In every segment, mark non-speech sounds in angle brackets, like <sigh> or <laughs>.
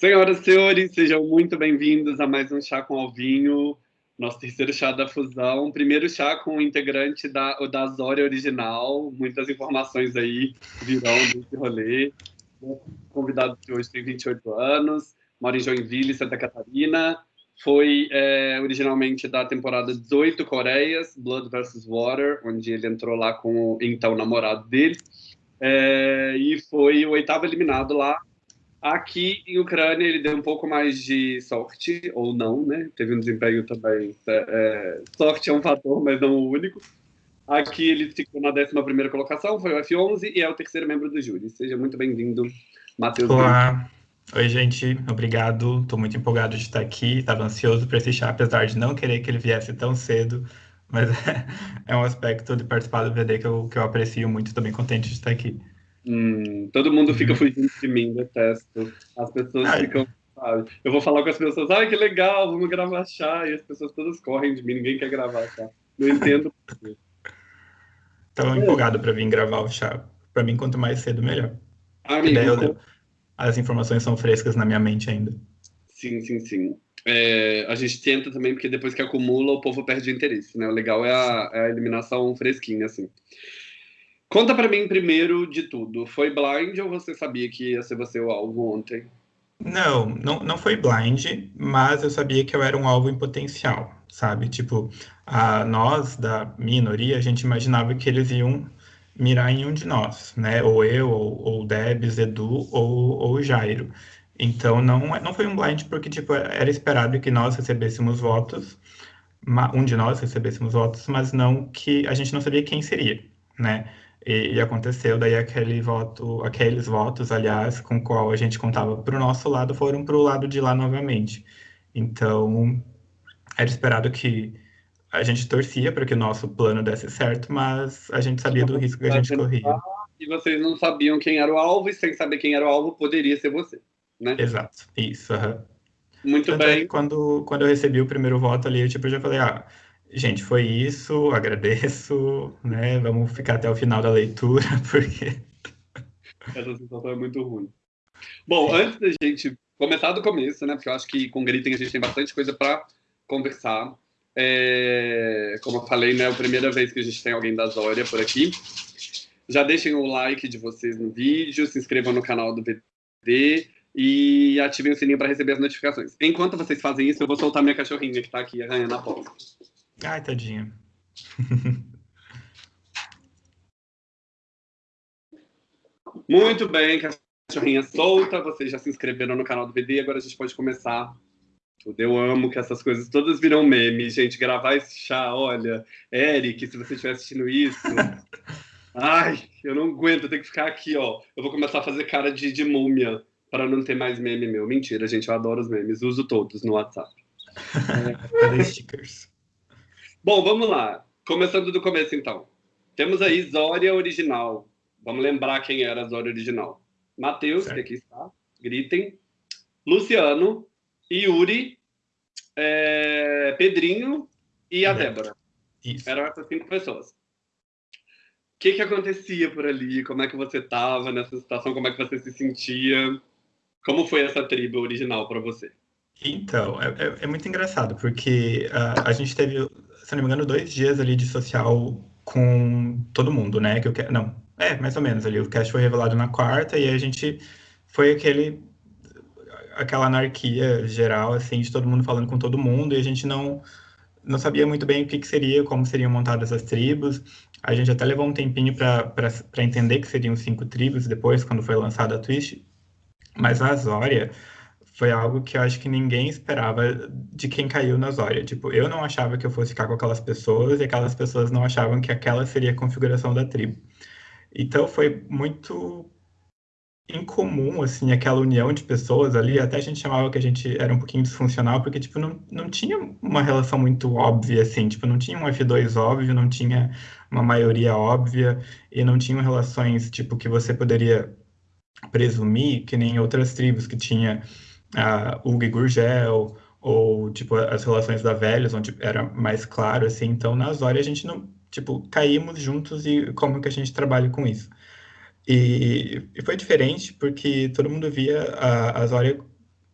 Senhoras e senhores, sejam muito bem-vindos a mais um Chá com Alvinho, nosso terceiro chá da fusão. Primeiro chá com o integrante da, da Zória original, muitas informações aí virão desse rolê. O convidado de hoje tem 28 anos, mora em Joinville, Santa Catarina. Foi é, originalmente da temporada 18 Coreias, Blood vs. Water, onde ele entrou lá com o então namorado dele. É, e foi o oitavo eliminado lá, Aqui em Ucrânia ele deu um pouco mais de sorte, ou não, né? Teve um desempenho também. É, é sorte é um fator, mas não o único. Aqui ele ficou na 11 colocação, foi o F11 e é o terceiro membro do júri. Seja muito bem-vindo, Matheus. Olá. Oi, gente. Obrigado. Estou muito empolgado de estar aqui. Estava ansioso para esse chá, apesar de não querer que ele viesse tão cedo. Mas <laughs> é um aspecto de participar do VD que eu, que eu aprecio muito. Estou bem contente de estar aqui. Hum, todo mundo fica uhum. fugindo de mim, detesto. As pessoas Ai. ficam, sabe? Eu vou falar com as pessoas, ai que legal, vamos gravar chá. E as pessoas todas correm de mim, ninguém quer gravar chá. Não entendo por. Tava é. empolgado para vir gravar o chá. Para mim, quanto mais cedo, melhor. Amigo, eu, as informações são frescas na minha mente ainda. Sim, sim, sim. É, a gente tenta também, porque depois que acumula, o povo perde interesse, né? O legal é a, é a eliminação fresquinha, assim. Conta para mim primeiro de tudo. Foi blind ou você sabia que ia ser você o alvo ontem? Não, não, não foi blind, mas eu sabia que eu era um alvo em potencial, sabe? Tipo, a, nós da minoria, a gente imaginava que eles iam mirar em um de nós, né? Ou eu, ou, ou Debs, Edu, ou, ou Jairo. Então, não, não foi um blind porque, tipo, era esperado que nós recebêssemos votos, um de nós recebêssemos votos, mas não que a gente não sabia quem seria, né? E, e, aconteceu, daí aquele voto, aqueles votos, aliás, com qual a gente contava para o nosso lado, foram para o lado de lá novamente. Então, era esperado que a gente torcia para que o nosso plano desse certo, mas a gente sabia do risco que a gente corria. E vocês não sabiam quem era o alvo, e sem saber quem era o alvo, poderia ser você, né? Exato, isso. Muito Tanto bem. É quando, quando eu recebi o primeiro voto ali, eu, tipo, já falei, ah, Gente, foi isso, <laughs> agradeço, né? Vamos ficar até o final da leitura, <laughs> porque. Essa sensação é muito ruim. Bom, antes da gente começar do começo, né? Porque eu acho que com Gritem a gente tem bastante coisa para conversar. É, como eu falei, né? É a primeira vez que a gente tem alguém da Zória por aqui. Já deixem o like de vocês no vídeo, se inscrevam no canal do VD e ativem o sininho para receber as notificações. Enquanto vocês fazem isso, eu vou soltar minha cachorrinha que está aqui arranhando a porta. Ai, tadinha. <laughs> Muito bem, cachorrinha solta. Vocês já se inscreveram no canal do BD, agora a gente pode começar. Eu amo que essas coisas todas viram meme. Gente, gravar esse chá, olha. Eric, se você estiver assistindo isso. <laughs> Ai, eu não aguento, eu tenho que ficar aqui, ó. Eu vou começar a fazer cara de, de múmia para não ter mais meme meu. Mentira, gente, eu adoro os memes. Uso todos no WhatsApp. <laughs> Cadê stickers? Bom, vamos lá. Começando do começo, então. Temos aí Zória original. Vamos lembrar quem era a Zória original. Matheus, que aqui está, gritem. Luciano, Yuri, é, Pedrinho e a Débora. Isso. Eram essas cinco pessoas. O que, que acontecia por ali? Como é que você estava nessa situação? Como é que você se sentia? Como foi essa tribo original para você? Então, é, é, é, muito engraçado, porque uh, a gente teve se não me engano, dois dias ali de social com todo mundo, né? Que eu. Não, é, mais ou menos ali. O cast foi revelado na quarta e a gente foi aquele aquela anarquia geral, assim, de todo mundo falando com todo mundo, e a gente não, não sabia muito bem o que, que seria, como seriam montadas as tribos. A gente até levou um tempinho para entender que seriam cinco tribos depois, quando foi lançada a Twist. Mas a Azória foi algo que eu acho que ninguém esperava de quem caiu na Zória. Tipo, eu não achava que eu fosse ficar com aquelas pessoas e aquelas pessoas não achavam que aquela seria a configuração da tribo. Então foi muito incomum, assim, aquela união de pessoas ali. Até a gente chamava que a gente era um pouquinho disfuncional, porque, tipo, não, não tinha uma relação muito óbvia, assim. Tipo, não tinha um F2 óbvio, não tinha uma maioria óbvia e não tinham relações, tipo, que você poderia presumir que nem outras tribos que tinha e Gurgel, ou, tipo, as relações da Velhos, onde era mais claro, assim. Então, na Zória, a gente não, tipo, caímos juntos e como que a gente trabalha com isso. E, e foi diferente porque todo mundo via a, a Zória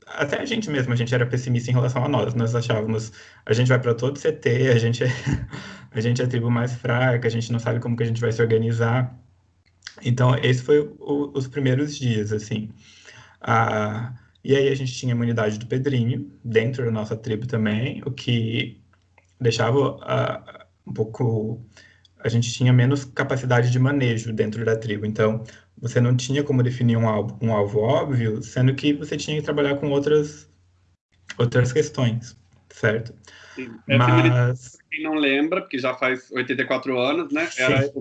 até a gente mesmo, a gente era pessimista em relação a nós. Nós achávamos, a gente vai para todo CT, a gente, é, <laughs> a gente é a tribo mais fraca, a gente não sabe como que a gente vai se organizar. Então, esse foi o, os primeiros dias, assim. Ah, e aí a gente tinha a imunidade do Pedrinho, dentro da nossa tribo também, o que deixava ah, um pouco... A gente tinha menos capacidade de manejo dentro da tribo. Então, você não tinha como definir um alvo, um alvo óbvio, sendo que você tinha que trabalhar com outras, outras questões, certo? Sim. Mas... Quem não lembra, porque já faz 84 anos, né? Era,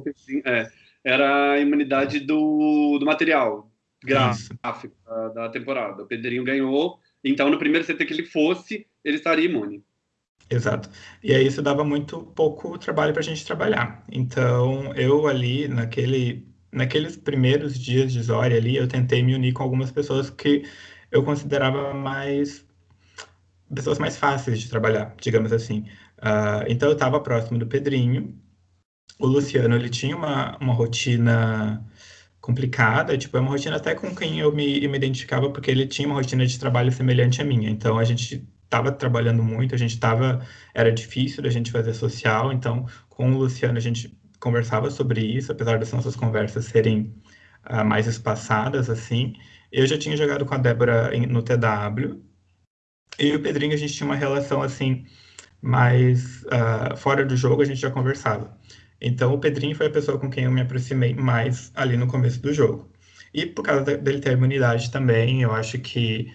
é, era a imunidade do, do material gráfico da, da, temporada. O Pedrinho ganhou, então no primeiro CT que ele fosse, ele estaria imune. Exato. E aí isso dava muito pouco trabalho para a gente trabalhar. Então eu ali, naquele naqueles primeiros dias de Zória ali, eu tentei me unir com algumas pessoas que eu considerava mais pessoas mais fáceis de trabalhar, digamos assim. Uh, então eu estava próximo do Pedrinho. O Luciano ele tinha uma, uma rotina complicada, tipo, é uma rotina até com quem eu me, me identificava, porque ele tinha uma rotina de trabalho semelhante à minha. Então a gente estava trabalhando muito, a gente estava, era difícil da gente fazer social, então com o Luciano a gente conversava sobre isso, apesar das nossas conversas serem uh, mais espaçadas, assim. Eu já tinha jogado com a Débora em, no TW, e o Pedrinho, a gente tinha uma relação, assim, mais uh, fora do jogo, a gente já conversava. Então, o Pedrinho foi a pessoa com quem eu me aproximei mais ali no começo do jogo. E por causa dele ter imunidade também, eu acho que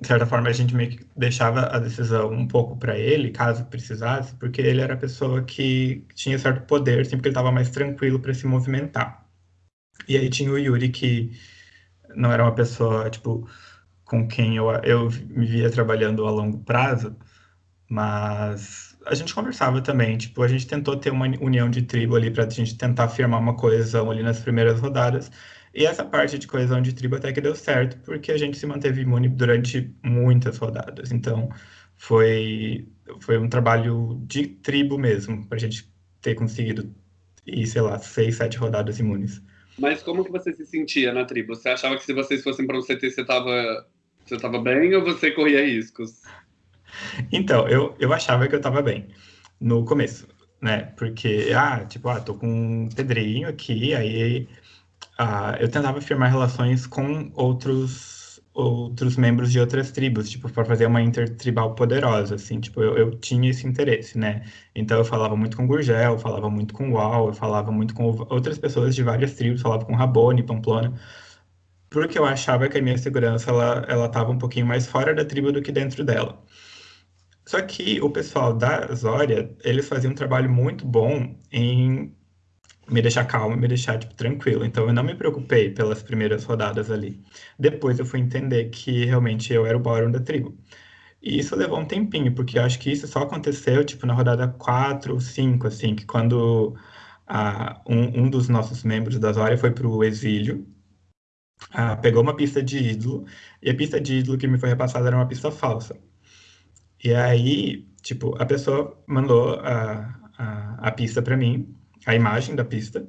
de certa forma, a gente meio que deixava a decisão um pouco para ele, caso precisasse, porque ele era a pessoa que tinha certo poder, sempre que ele estava mais tranquilo para se movimentar. E aí tinha o Yuri, que não era uma pessoa, tipo, com quem eu, eu me via trabalhando a longo prazo, mas a gente conversava também, tipo, a gente tentou ter uma união de tribo ali para a gente tentar firmar uma coesão ali nas primeiras rodadas, e essa parte de coesão de tribo até que deu certo, porque a gente se manteve imune durante muitas rodadas. Então, foi, foi um trabalho de tribo mesmo, para a gente ter conseguido ir, sei lá, seis, sete rodadas imunes. Mas como que você se sentia na tribo? Você achava que se vocês fossem para um CT você estava você tava bem ou você corria riscos? Então, eu, eu achava que eu estava bem no começo, né? Porque, ah, tipo, ah, tô com um pedrinho aqui, aí uh, eu tentava firmar relações com outros outros membros de outras tribos, tipo, para fazer uma intertribal poderosa, assim, tipo, eu, eu, tinha esse interesse, né? Então eu falava muito com Gurgel, falava muito com Uau, eu falava muito com outras pessoas de várias tribos, falava com Rabone, Pamplona, porque eu achava que a minha segurança, ela, ela tava um pouquinho mais fora da tribo do que dentro dela. Só que o pessoal da Zória, eles faziam um trabalho muito bom em me deixar calmo, me deixar tipo, tranquilo. Então eu não me preocupei pelas primeiras rodadas ali. Depois eu fui entender que realmente eu era o Bórum da tribo. E isso levou um tempinho, porque eu acho que isso só aconteceu tipo na rodada 4 ou 5, assim, que quando a, um, um, dos nossos membros da Zória foi para o exílio, a, pegou uma pista de ídolo, e a pista de ídolo que me foi repassada era uma pista falsa. E aí, tipo, a pessoa mandou a, a, a pista para mim, a imagem da pista,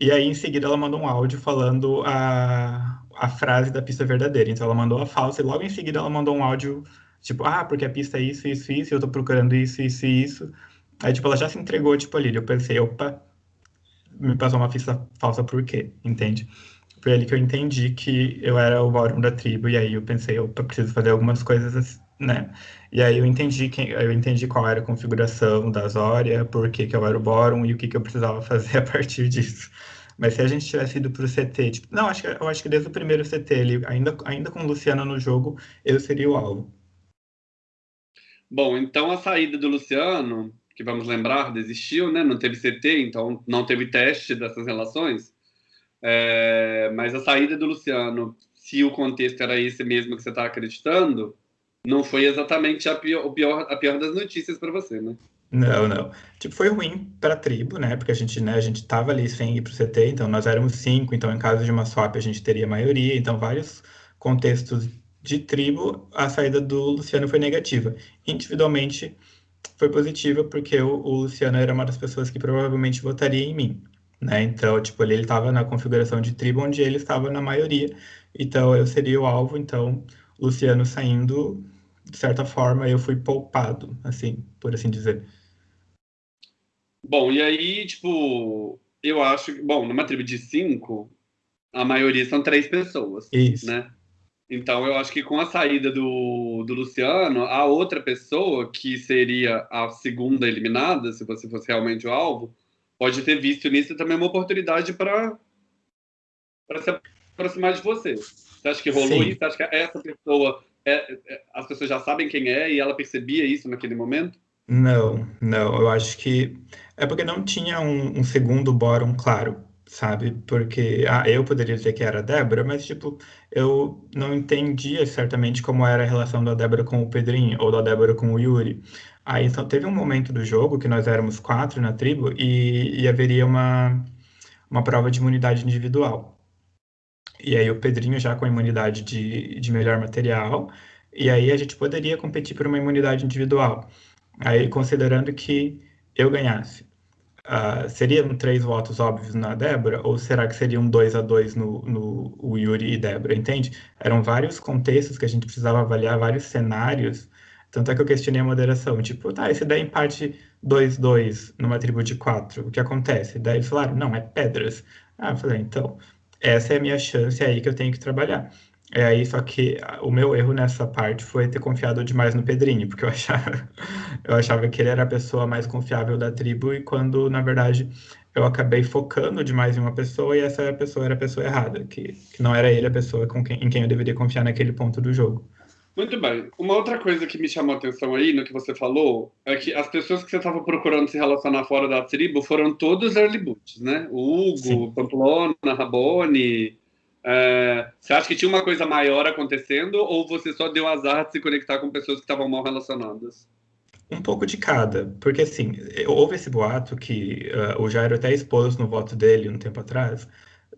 e aí em seguida ela mandou um áudio falando a, a frase da pista verdadeira. Então ela mandou a falsa e logo em seguida ela mandou um áudio tipo, ah, porque a pista é isso, isso, isso, eu tô procurando isso, isso e isso. Aí, tipo, ela já se entregou, tipo, ali. Eu pensei, opa, me passou uma pista falsa por quê? Entende? Foi ali que eu entendi que eu era o Bórum da tribo, e aí eu pensei, opa, preciso fazer algumas coisas né? E aí eu entendi quem, eu entendi qual era a configuração da Zória, por que, que eu era o Bórum e o que, que eu precisava <laughs> fazer a partir disso. Mas se a gente tivesse ido para o CT, tipo, não, acho que, eu acho que desde o primeiro CT, ele, ainda, ainda com o Luciano no jogo, eu seria o alvo. Bom, então a saída do Luciano, que vamos lembrar, desistiu, né? Não teve CT, então não teve teste dessas relações. É, mas a saída do Luciano, se o contexto era esse mesmo que você está acreditando, não foi exatamente a pior, pior, a pior das notícias para você, né? Não, não. Tipo, foi ruim para a tribo, né? Porque a gente, né, a gente tava ali sem ir pro CT, então nós éramos cinco, então em caso de uma swap a gente teria maioria, então vários contextos de tribo, a saída do Luciano foi negativa. Individualmente foi positiva porque o, o Luciano era uma das pessoas que provavelmente votaria em mim, né? Então, tipo, ele estava na configuração de tribo onde ele estava na maioria, então eu seria o alvo, então Luciano saindo, de certa forma, eu fui poupado, assim, por assim dizer. Bom, e aí, tipo, eu acho que, bom, numa tribo de cinco, a maioria são três pessoas, Isso. né? Então, eu acho que com a saída do, do Luciano, a outra pessoa, que seria a segunda eliminada, se você fosse realmente o alvo, pode ter visto nisso também uma oportunidade para se aproximar de você. Você acha que rolou Sim. isso? Você acha que essa pessoa, é, é, as pessoas já sabem quem é e ela percebia isso naquele momento? Não, não. Eu acho que é porque não tinha um, um segundo bórum claro, sabe? Porque ah, eu poderia dizer que era a Débora, mas tipo, eu não entendia certamente como era a relação da Débora com o Pedrinho ou da Débora com o Yuri. Aí só teve um momento do jogo que nós éramos quatro na tribo e, e haveria uma, uma prova de imunidade individual. E aí o Pedrinho já com a imunidade de, de melhor material, e aí a gente poderia competir por uma imunidade individual. Aí, considerando que eu ganhasse, uh, seriam três votos óbvios na Débora, ou será que seriam dois a dois no, no Yuri e Débora, entende? Eram vários contextos que a gente precisava avaliar, vários cenários, tanto é que eu questionei a moderação, tipo, tá, e se der empate 2-2 numa tribo de quatro, o que acontece? Daí eles falaram, não, é pedras. Ah, eu falei, então, essa é a minha chance aí que eu tenho que trabalhar. É aí, só que o meu erro nessa parte foi ter confiado demais no Pedrinho, porque eu <laughs> achava, eu achava que ele era a pessoa mais confiável da tribo, e quando, na verdade, eu acabei focando demais em uma pessoa e essa pessoa era a pessoa errada, que, que não era ele a pessoa com quem, em quem eu deveria confiar naquele ponto do jogo. Muito bem. Uma outra coisa que me chamou a atenção aí no que você falou é que as pessoas que você estava procurando se relacionar fora da tribo foram todos early boots, né? O Hugo, Sim. Pamplona, Rabone. É... Você acha que tinha uma coisa maior acontecendo ou você só deu azar de se conectar com pessoas que estavam mal relacionadas? Um pouco de cada, porque assim, houve esse boato que uh, o Jairo até expôs no voto dele um tempo atrás,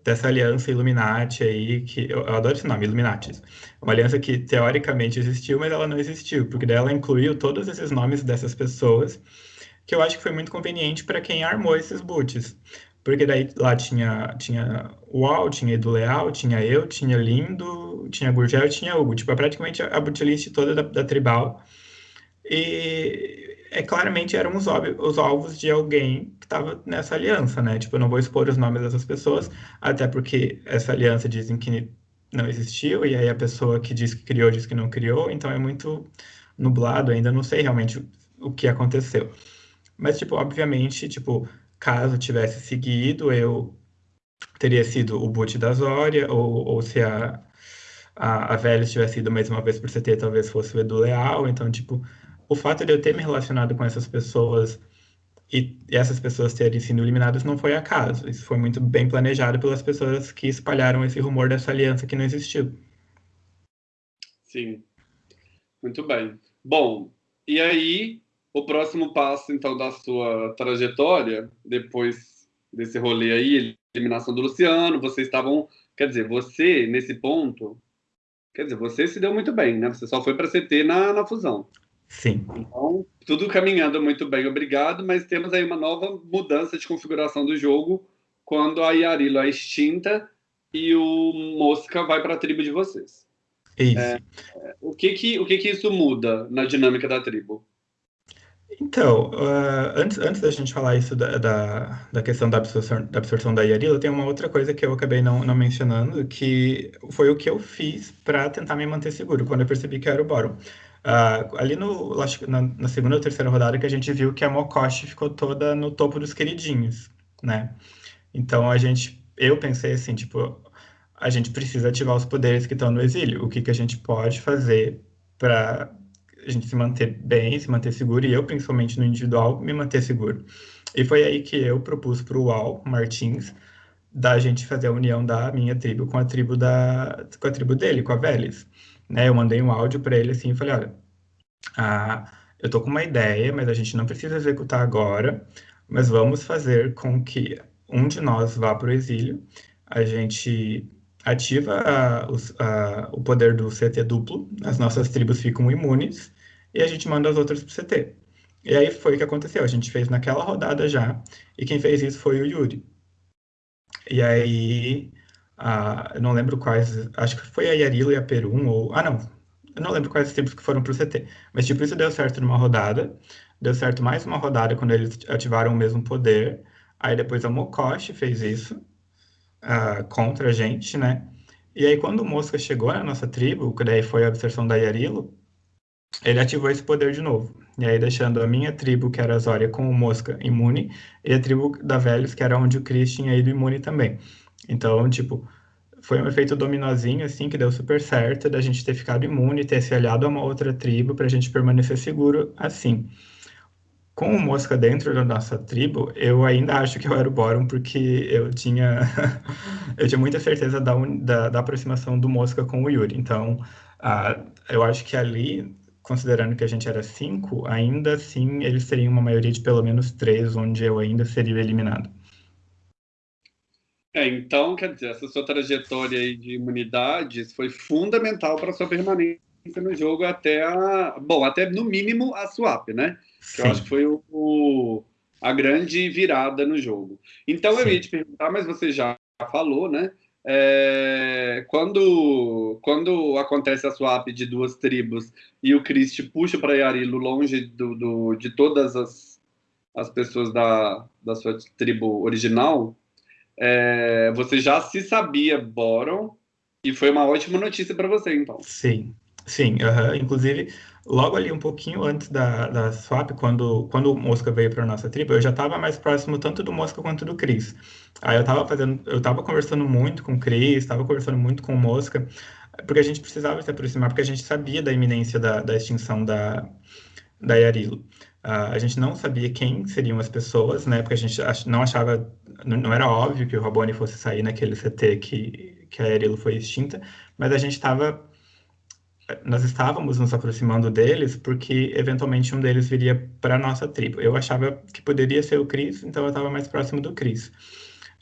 dessa aliança Illuminati aí, que eu, eu adoro esse nome, Illuminati. Uma aliança que teoricamente existiu, mas ela não existiu, porque daí ela incluiu todos esses nomes dessas pessoas, que eu acho que foi muito conveniente para quem armou esses boots. Porque daí lá tinha, tinha o Al, tinha Edu Leal, tinha eu, tinha Lindo, tinha Gurgel e tinha Hugo. Tipo, é praticamente a bootlist toda da, da Tribal. E é claramente eram os, os alvos de alguém que estava nessa aliança, né? Tipo, eu não vou expor os nomes dessas pessoas, até porque essa aliança dizem que não existiu, e aí a pessoa que diz que criou diz que não criou, então é muito nublado, ainda não sei realmente o que aconteceu. Mas, tipo, obviamente, tipo, caso tivesse seguido, eu teria sido o boot da Zória, ou, ou se a, a, a Vélez tivesse ido mais uma vez por CT, talvez fosse o Edu Leal, então, tipo, o fato de eu ter me relacionado com essas pessoas e essas pessoas terem sido eliminadas não foi acaso. Isso foi muito bem planejado pelas pessoas que espalharam esse rumor dessa aliança que não existiu. Sim. Muito bem. Bom, e aí, o próximo passo, então, da sua trajetória, depois desse rolê aí, eliminação do Luciano, vocês estavam. Quer dizer, você, nesse ponto. Quer dizer, você se deu muito bem, né? Você só foi para CT na, na fusão. Sim. Então, tudo caminhando muito bem, obrigado, mas temos aí uma nova mudança de configuração do jogo quando a Yarilo é extinta e o Mosca vai para a tribo de vocês. Isso. É, o que que, o que que isso muda na dinâmica da tribo? Então, uh, antes, antes da gente falar isso da, da, da questão da absorção, da absorção da Yarila, tem uma outra coisa que eu acabei não, não mencionando, que foi o que eu fiz para tentar me manter seguro, quando eu percebi que era o Boro. Uh, ali no, na, na, segunda ou terceira rodada que a gente viu que a Mokoshi ficou toda no topo dos queridinhos, né? Então a gente, eu pensei assim, tipo, a gente precisa ativar os poderes que estão no exílio. O que, que a gente pode fazer para a gente se manter bem, se manter seguro, e eu, principalmente no individual, me manter seguro. E foi aí que eu propus para o Uau Martins da gente fazer a união da minha tribo com a tribo da com a tribo dele, com a Vélez né? Eu mandei um áudio para ele assim e falei, olha, ah, eu tô com uma ideia, mas a gente não precisa executar agora, mas vamos fazer com que um de nós vá para o exílio, a gente ativa a, a, o poder do CT duplo, as nossas tribos ficam imunes, e a gente manda as outras para o CT. E aí foi o que aconteceu, a gente fez naquela rodada já, e quem fez isso foi o Yuri. E aí ah, eu não lembro quais, acho que foi a Yarilo e a Perum, ou. Ah, não, Eu não lembro quais tribos que foram pro CT. Mas, tipo, isso deu certo numa rodada. Deu certo mais uma rodada quando eles ativaram o mesmo poder. Aí depois a Mokoshi fez isso uh, contra a gente, né? E aí quando o Mosca chegou na nossa tribo, que daí foi a absorção da Yarilo, ele ativou esse poder de novo. E aí deixando a minha tribo, que era a Zória, com o Mosca imune, e a tribo da Velhos, que era onde o Chris tinha ido imune também. Então, tipo, foi um efeito dominozinho, assim, que deu super certo, da gente ter ficado imune, ter se aliado a uma outra tribo, para a gente permanecer seguro assim com o Mosca dentro da nossa tribo, eu ainda acho que eu era o Boron, porque eu tinha, <laughs> eu tinha muita certeza da, da, da, aproximação do Mosca com o Yuri. Então, eu acho que ali, considerando que a gente era cinco, ainda assim eles teriam uma maioria de pelo menos três, onde eu ainda seria eliminado. É, então, quer dizer, essa sua trajetória de imunidades foi fundamental para sua permanência no jogo até a, bom, até no mínimo a swap, né? Que eu acho que foi o, o, a grande virada no jogo. Então Sim. eu ia te perguntar, mas você já falou, né? É, quando, quando acontece a swap de duas tribos e o Chris te puxa para Yarilo longe do, do, de todas as, as pessoas da, da sua tribo original, é, você já se sabia Boron e foi uma ótima notícia para você, então. Sim, sim. Inclusive, logo ali um pouquinho antes da, da swap, quando, quando o Mosca veio para nossa tribo, eu já estava mais próximo tanto do Mosca quanto do Cris. Aí eu estava fazendo, eu estava conversando muito com o Cris, estava conversando muito com o Mosca, porque a gente precisava se aproximar, porque a gente sabia da iminência da, da extinção da, da Yarilo. Uh, a gente não sabia quem seriam as pessoas, né? Porque a gente ach, não achava, não, era óbvio que o Rabone fosse sair naquele CT que, que a Yarilo foi extinta, mas a gente estava nós estávamos nos aproximando deles porque eventualmente um deles viria para a nossa tribo. Eu achava que poderia ser o Cris, então eu estava mais próximo do Cris.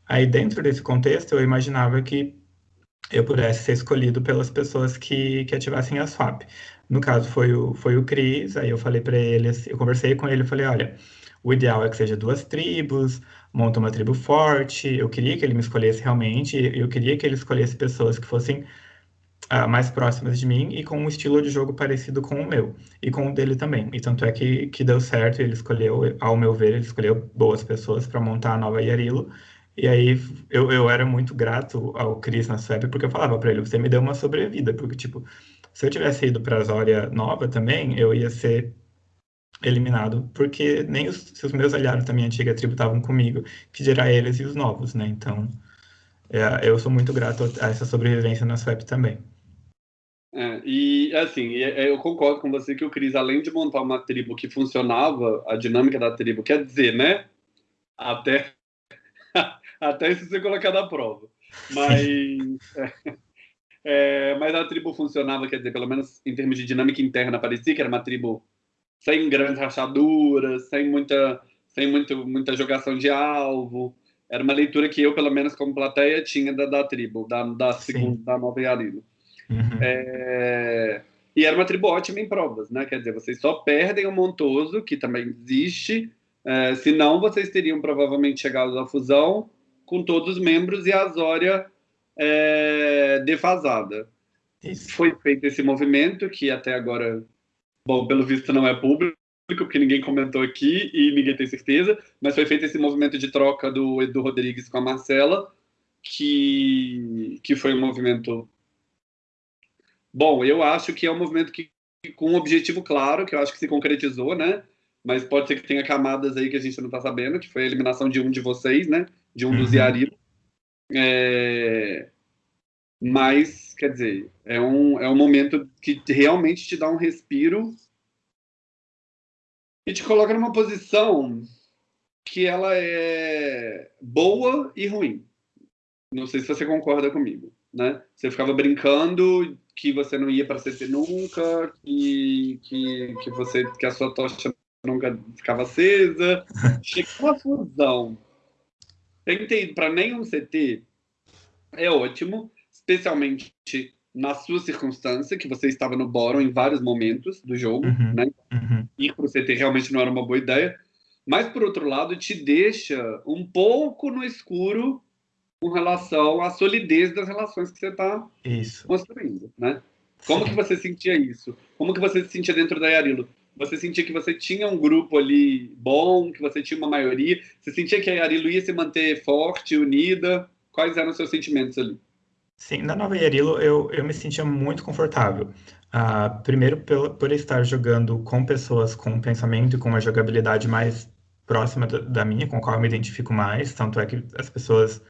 Aí dentro desse contexto eu imaginava que eu pudesse ser escolhido pelas pessoas que, que ativassem a swap. No caso foi o, foi o Cris, aí eu falei para ele, eu conversei com ele e falei, olha, o ideal é que seja duas tribos, monta uma tribo forte, eu queria que ele me escolhesse realmente, eu queria que ele escolhesse pessoas que fossem uh, mais próximas de mim e com um estilo de jogo parecido com o meu e com o dele também. E tanto é que, que deu certo, ele escolheu, ao meu ver, ele escolheu boas pessoas para montar a nova Yarilo. E aí eu, eu era muito grato ao Chris na Swap, porque eu falava para ele, você me deu uma sobrevida, porque tipo, se eu tivesse ido para a Zória nova também, eu ia ser eliminado, porque nem os, se os meus aliados da minha antiga tribo estavam comigo, que dirá eles e os novos, né? Então, é, eu sou muito grato a essa sobrevivência na Swap também. É, e assim, é, eu concordo com você que o Cris, além de montar uma tribo que funcionava, a dinâmica da tribo, quer dizer, né? Até, <laughs> até isso ser colocado à prova. Mas, é, é, mas a tribo funcionava, quer dizer, pelo menos em termos de dinâmica interna, parecia que era uma tribo sem grandes rachaduras, sem muita, sem muito, muita jogação de alvo. Era uma leitura que eu, pelo menos como plateia, tinha da, da tribo, da, da segunda, da Nova Yarilo. Uhum. É... E era uma tribo ótima em provas, né? Quer dizer, vocês só perdem o Montoso, que também existe, é, senão vocês teriam provavelmente chegado à fusão com todos os membros e a Zória é, defasada. Isso. Foi feito esse movimento, que até agora, bom, pelo visto não é público, porque ninguém comentou aqui e ninguém tem certeza, mas foi feito esse movimento de troca do Edu Rodrigues com a Marcela, que, que foi um movimento Bom, eu acho que é um movimento que, com um objetivo claro, que eu acho que se concretizou, né? Mas pode ser que tenha camadas aí que a gente não está sabendo, que foi a eliminação de um de vocês, né? De um uhum. dos Yari. É... Mas, quer dizer, é um, é um momento que realmente te dá um respiro e te coloca numa posição que ela é boa e ruim. Não sei se você concorda comigo, né? Você ficava brincando que você não ia para CT nunca, que, que, que, você, que a sua tocha nunca ficava acesa. <laughs> Chegou a fusão. Tem ter ido para nenhum CT é ótimo, especialmente na sua circunstância, que você estava no Boron em vários momentos do jogo, uhum, né? Uhum. Ir para o CT realmente não era uma boa ideia. Mas, por outro lado, te deixa um pouco no escuro com relação à solidez das relações que você está construindo, né? Como Sim. que você sentia isso? Como que você se sentia dentro da Yarilo? Você sentia que você tinha um grupo ali bom, que você tinha uma maioria? Você sentia que a Yarilo ia se manter forte, unida? Quais eram os seus sentimentos ali? Sim, na Nova Yarilo eu, eu me sentia muito confortável. Uh, primeiro, por, por estar jogando com pessoas com pensamento e com uma jogabilidade mais próxima da, da minha, com a qual eu me identifico mais, tanto é que as pessoas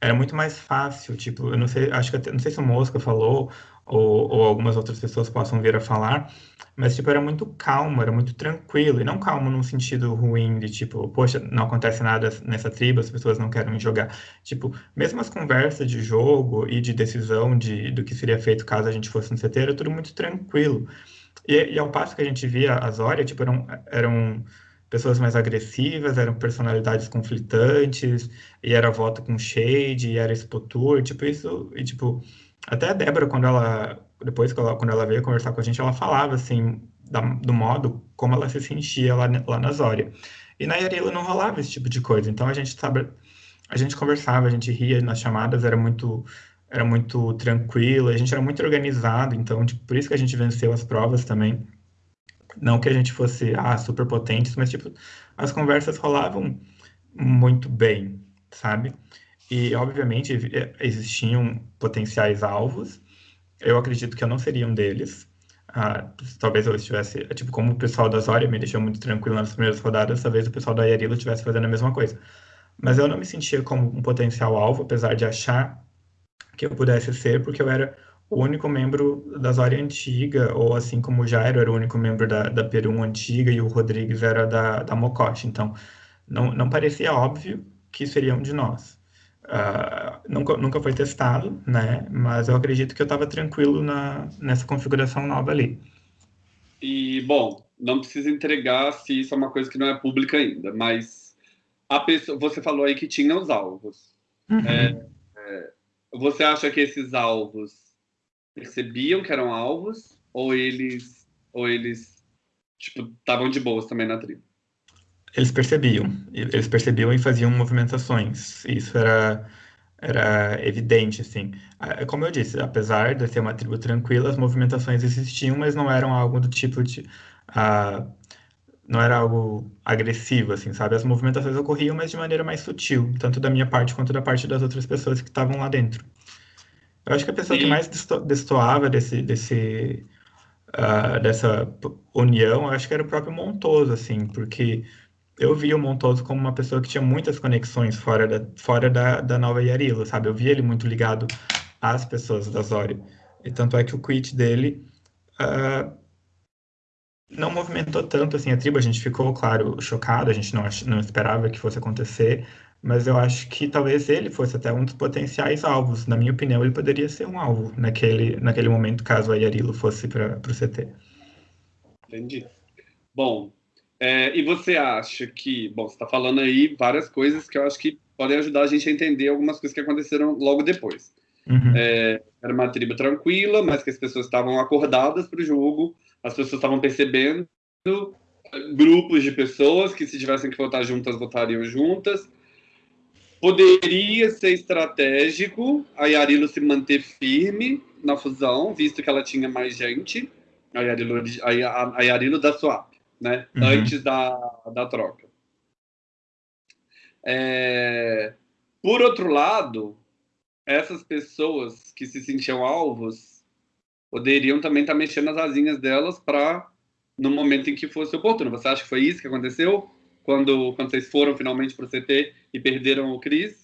era muito mais fácil, tipo, eu não sei, acho que até, não sei se o Mosca falou ou, ou, algumas outras pessoas possam vir a falar, mas tipo era muito calmo, era muito tranquilo e não calmo num sentido ruim de tipo, poxa, não acontece nada nessa tribo, as pessoas não querem jogar. Tipo, mesmo as conversas de jogo e de decisão de do que seria feito caso a gente fosse no CT, era tudo muito tranquilo. E, e ao passo que a gente via as Zória, tipo, eram, eram pessoas mais agressivas, eram personalidades conflitantes, e era voto com shade, e era expotur, tipo isso, e tipo, até a Débora, quando ela, depois que ela, quando ela veio conversar com a gente, ela falava, assim, da, do modo como ela se sentia lá, lá na Zória. E na Yarila não rolava esse tipo de coisa, então a gente sabe, a gente conversava, a gente ria nas chamadas, era muito era muito tranquilo, a gente era muito organizado, então tipo, por isso que a gente venceu as provas também. Não que a gente fosse ah, super potentes, mas tipo, as conversas rolavam muito bem, sabe? E, obviamente, existiam potenciais alvos. Eu acredito que eu não seria um deles. Ah, talvez eu estivesse, tipo, como o pessoal da Zória me deixou muito tranquilo nas primeiras rodadas, talvez o pessoal da Yarilo estivesse fazendo a mesma coisa. Mas eu não me sentia como um potencial alvo, apesar de achar que eu pudesse ser, porque eu era o único membro da Zória antiga, ou assim como o Jairo era o único membro da, da Perum antiga e o Rodrigues era da, da Mocote. Então, não, não parecia óbvio que seriam de nós. Uh, nunca, nunca foi testado, né? Mas eu acredito que eu estava tranquilo na, nessa configuração nova ali. E, bom, não precisa entregar se isso é uma coisa que não é pública ainda, mas a pessoa, você falou aí que tinha os alvos. Uhum. É, é, você acha que esses alvos percebiam que eram alvos ou eles ou eles tipo estavam de boas também na tribo? Eles percebiam, eles percebiam e faziam movimentações. Isso era era evidente, assim. Ah, como eu disse, apesar de ser uma tribo tranquila, as movimentações existiam, mas não eram algo do tipo de. Uh, não era algo agressivo, assim, sabe? As movimentações ocorriam, mas de maneira mais sutil, tanto da minha parte quanto da parte das outras pessoas que estavam lá dentro. Eu acho que a pessoa Sim. que mais destoava desse, desse, uh, dessa união, acho que era o próprio Montoso, assim, porque eu via o Montoso como uma pessoa que tinha muitas conexões fora da, fora da, da Nova Yarilo, sabe? Eu via ele muito ligado às pessoas da Zória. E tanto é que o quit dele uh, não movimentou tanto assim a tribo. A gente ficou, claro, chocado, a gente não, não esperava que fosse acontecer, mas eu acho que talvez ele fosse até um dos potenciais alvos. Na minha opinião, ele poderia ser um alvo naquele, naquele momento, caso a Yarilo fosse para o CT. Entendi. Bom, é, e você acha que, bom, você está falando aí várias coisas que eu acho que podem ajudar a gente a entender algumas coisas que aconteceram logo depois. Uhum. É, era uma tribo tranquila, mas que as pessoas estavam acordadas para o jogo, as pessoas estavam percebendo grupos de pessoas que se tivessem que votar juntas, votariam juntas, Poderia ser estratégico a Yarilo se manter firme na fusão, visto que ela tinha mais gente, a Yarilo, a, a Yarilo da Swap, né? Uhum. Antes da, da troca. É... Por outro lado, essas pessoas que se sentiam alvos poderiam também estar mexendo as asinhas delas para no momento em que fosse oportuno. Você acha que foi isso que aconteceu? quando, quando vocês foram finalmente para o CT e perderam o Cris?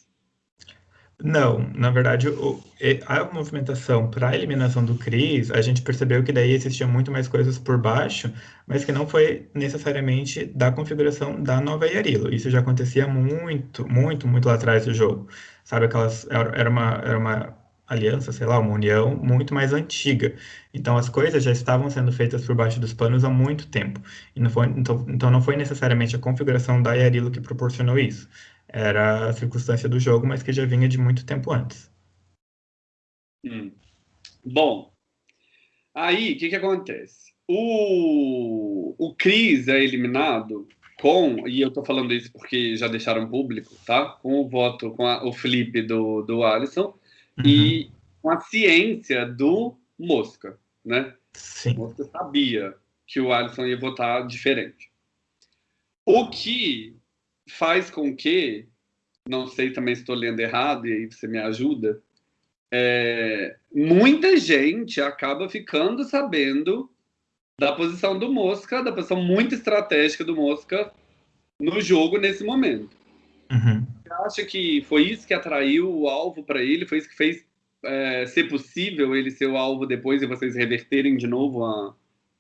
Não, na verdade, o, a movimentação para a eliminação do Cris, a gente percebeu que daí existia muito mais coisas por baixo, mas que não foi necessariamente da configuração da nova Yarilo. Isso já acontecia muito, muito, muito lá atrás do jogo. Sabe, aquelas. Era uma, era uma aliança, sei lá, uma união muito mais antiga. Então as coisas já estavam sendo feitas por baixo dos panos há muito tempo. E não foi, então, então não foi necessariamente a configuração da Yarilo que proporcionou isso. Era a circunstância do jogo, mas que já vinha de muito tempo antes. Hum. Bom, aí o que, que acontece? O, o Cris é eliminado com, e eu tô falando isso porque já deixaram público, tá? Com o voto, com a, o flip do, do Alisson, uhum. e com a ciência do Mosca. né? Sim. Mosca sabia que o Alisson ia votar diferente. O que faz com que, não sei também se estou lendo errado, e aí você me ajuda, é, muita gente acaba ficando sabendo da posição do Mosca, da posição muito estratégica do Mosca no jogo nesse momento. Uhum. Você acha que foi isso que atraiu o alvo para ele? Foi isso que fez é, ser possível ele ser o alvo depois e vocês reverterem de novo a,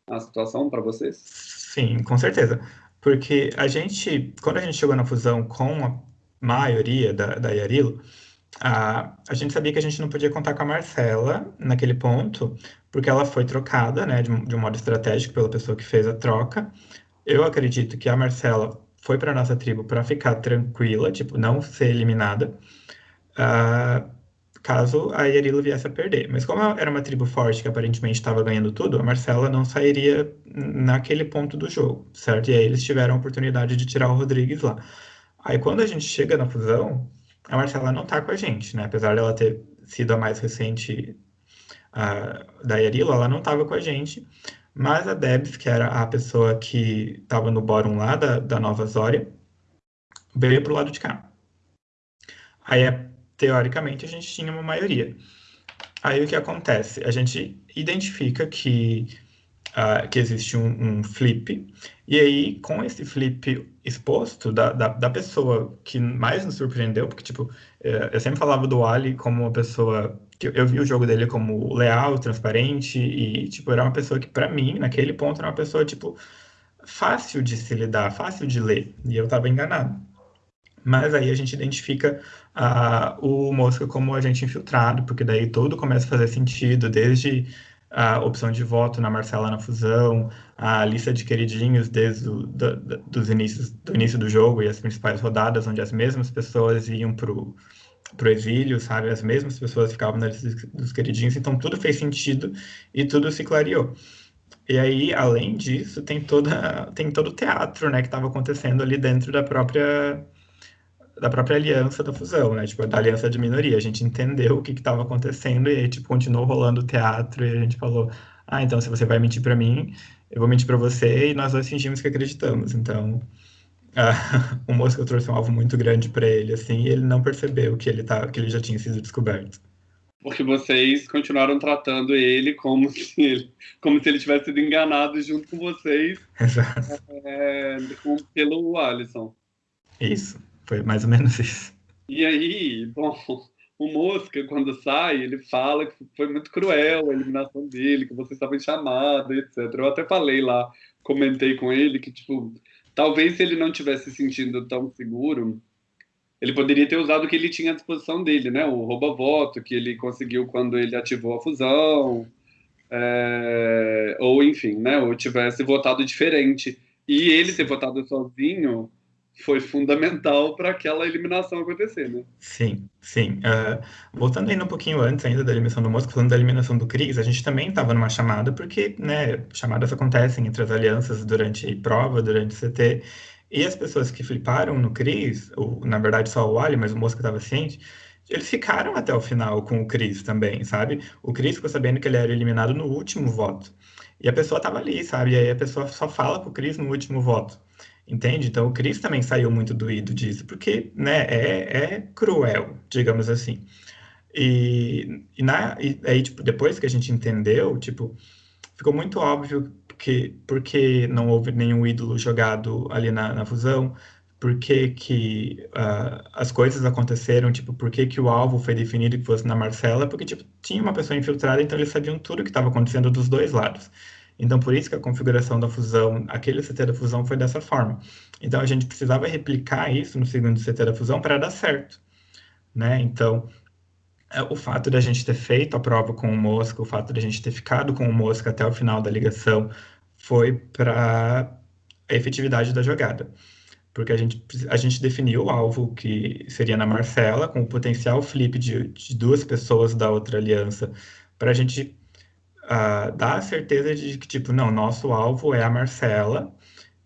a situação para vocês? Sim, com certeza. Porque a gente, quando a gente chegou na fusão com a maioria da, da Yarilo, a, a gente sabia que a gente não podia contar com a Marcela naquele ponto, porque ela foi trocada, né, de, de um modo estratégico pela pessoa que fez a troca. Eu acredito que a Marcela foi para nossa tribo para ficar tranquila, tipo, não ser eliminada, uh, caso a Yarilo viesse a perder. Mas como era uma tribo forte que aparentemente estava ganhando tudo, a Marcela não sairia naquele ponto do jogo, certo? E aí eles tiveram a oportunidade de tirar o Rodrigues lá. Aí quando a gente chega na fusão, a Marcela não tá com a gente, né? Apesar dela ter sido a mais recente uh, da Yarilo, ela não estava com a gente. Mas a Debs, que era a pessoa que estava no bórum lá da, da Nova Zória, veio para o lado de cá. Aí, teoricamente, a gente tinha uma maioria. Aí o que acontece? A gente identifica que, uh, que existe um, um, flip, e aí, com esse flip exposto da, da, da, pessoa que mais nos surpreendeu, porque, tipo, eh, eu sempre falava do Ali como uma pessoa eu vi o jogo dele como leal, transparente e, tipo, era uma pessoa que, para mim, naquele ponto, era uma pessoa, tipo, fácil de se lidar, fácil de ler. E eu estava enganado. Mas aí a gente identifica uh, o Mosca como agente infiltrado, porque daí tudo começa a fazer sentido, desde a opção de voto na Marcela na fusão, a lista de queridinhos desde o, do, dos inícios, do início do jogo e as principais rodadas, onde as mesmas pessoas iam para o exílio, sabe? As mesmas pessoas ficavam na lista dos queridinhos, então tudo fez sentido e tudo se clareou. E aí, além disso, tem toda tem todo o teatro, né, que estava acontecendo ali dentro da própria da própria aliança da fusão, né? Tipo, da aliança de minoria. A gente entendeu o que estava acontecendo e aí, tipo, continuou rolando o teatro e a gente falou: "Ah, então se você vai mentir para mim, eu vou mentir para você" e nós dois fingimos que acreditamos. Então, ah, <laughs> o Mosca trouxe um alvo muito grande para ele, assim, e ele não percebeu que ele, tá, que ele já tinha sido descoberto. Porque vocês continuaram tratando ele como <laughs> se ele, como se ele tivesse sido enganado junto com vocês <laughs> Exato. É, pelo Alisson. Isso, foi mais ou menos isso. E aí, bom, o Mosca, quando sai, ele fala que foi muito cruel a eliminação dele, que vocês estavam em chamada, etc. Eu até falei lá, comentei com ele que, tipo, Talvez se ele não tivesse se sentindo tão seguro, ele poderia ter usado o que ele tinha à disposição dele, né? O rouba-voto que ele conseguiu quando ele ativou a fusão, é... ou enfim, né? Ou tivesse votado diferente. E ele ter votado sozinho foi fundamental para aquela eliminação acontecer, né? Sim, sim. Uh, voltando ainda um pouquinho antes ainda da eliminação do Mosca, falando da eliminação do Cris, a gente também estava numa chamada, porque, né, chamadas acontecem entre as alianças durante prova, durante CT, e as pessoas que fliparam no Cris, ou, na verdade só o Ali, mas o Mosca estava ciente, eles ficaram até o final com o Cris também, sabe? O Cris ficou sabendo que ele era eliminado no último voto. E a pessoa estava ali, sabe? E aí a pessoa só fala com o Cris no último voto. Entende? Então o Chris também saiu muito doído disso, porque né, é, é cruel, digamos assim. E, e, na, e aí, tipo, depois que a gente entendeu, tipo, ficou muito óbvio que porque não houve nenhum ídolo jogado ali na, na fusão, por que, uh, as coisas aconteceram, tipo, por que, que o alvo foi definido que fosse na Marcela, porque tipo, tinha uma pessoa infiltrada, então eles sabiam tudo que estava acontecendo dos dois lados. Então, por isso que a configuração da fusão, aquele CT da fusão foi dessa forma. Então, a gente precisava replicar isso no segundo CT da fusão para dar certo. Né? Então, é, o fato da gente ter feito a prova com o Mosca, o fato da gente ter ficado com o Mosca até o final da ligação, foi para a efetividade da jogada. Porque a gente, a gente definiu o alvo que seria na Marcela, com o potencial flip de, de duas pessoas da outra aliança, para a gente uh, dá a certeza de que, tipo, não, nosso alvo é a Marcela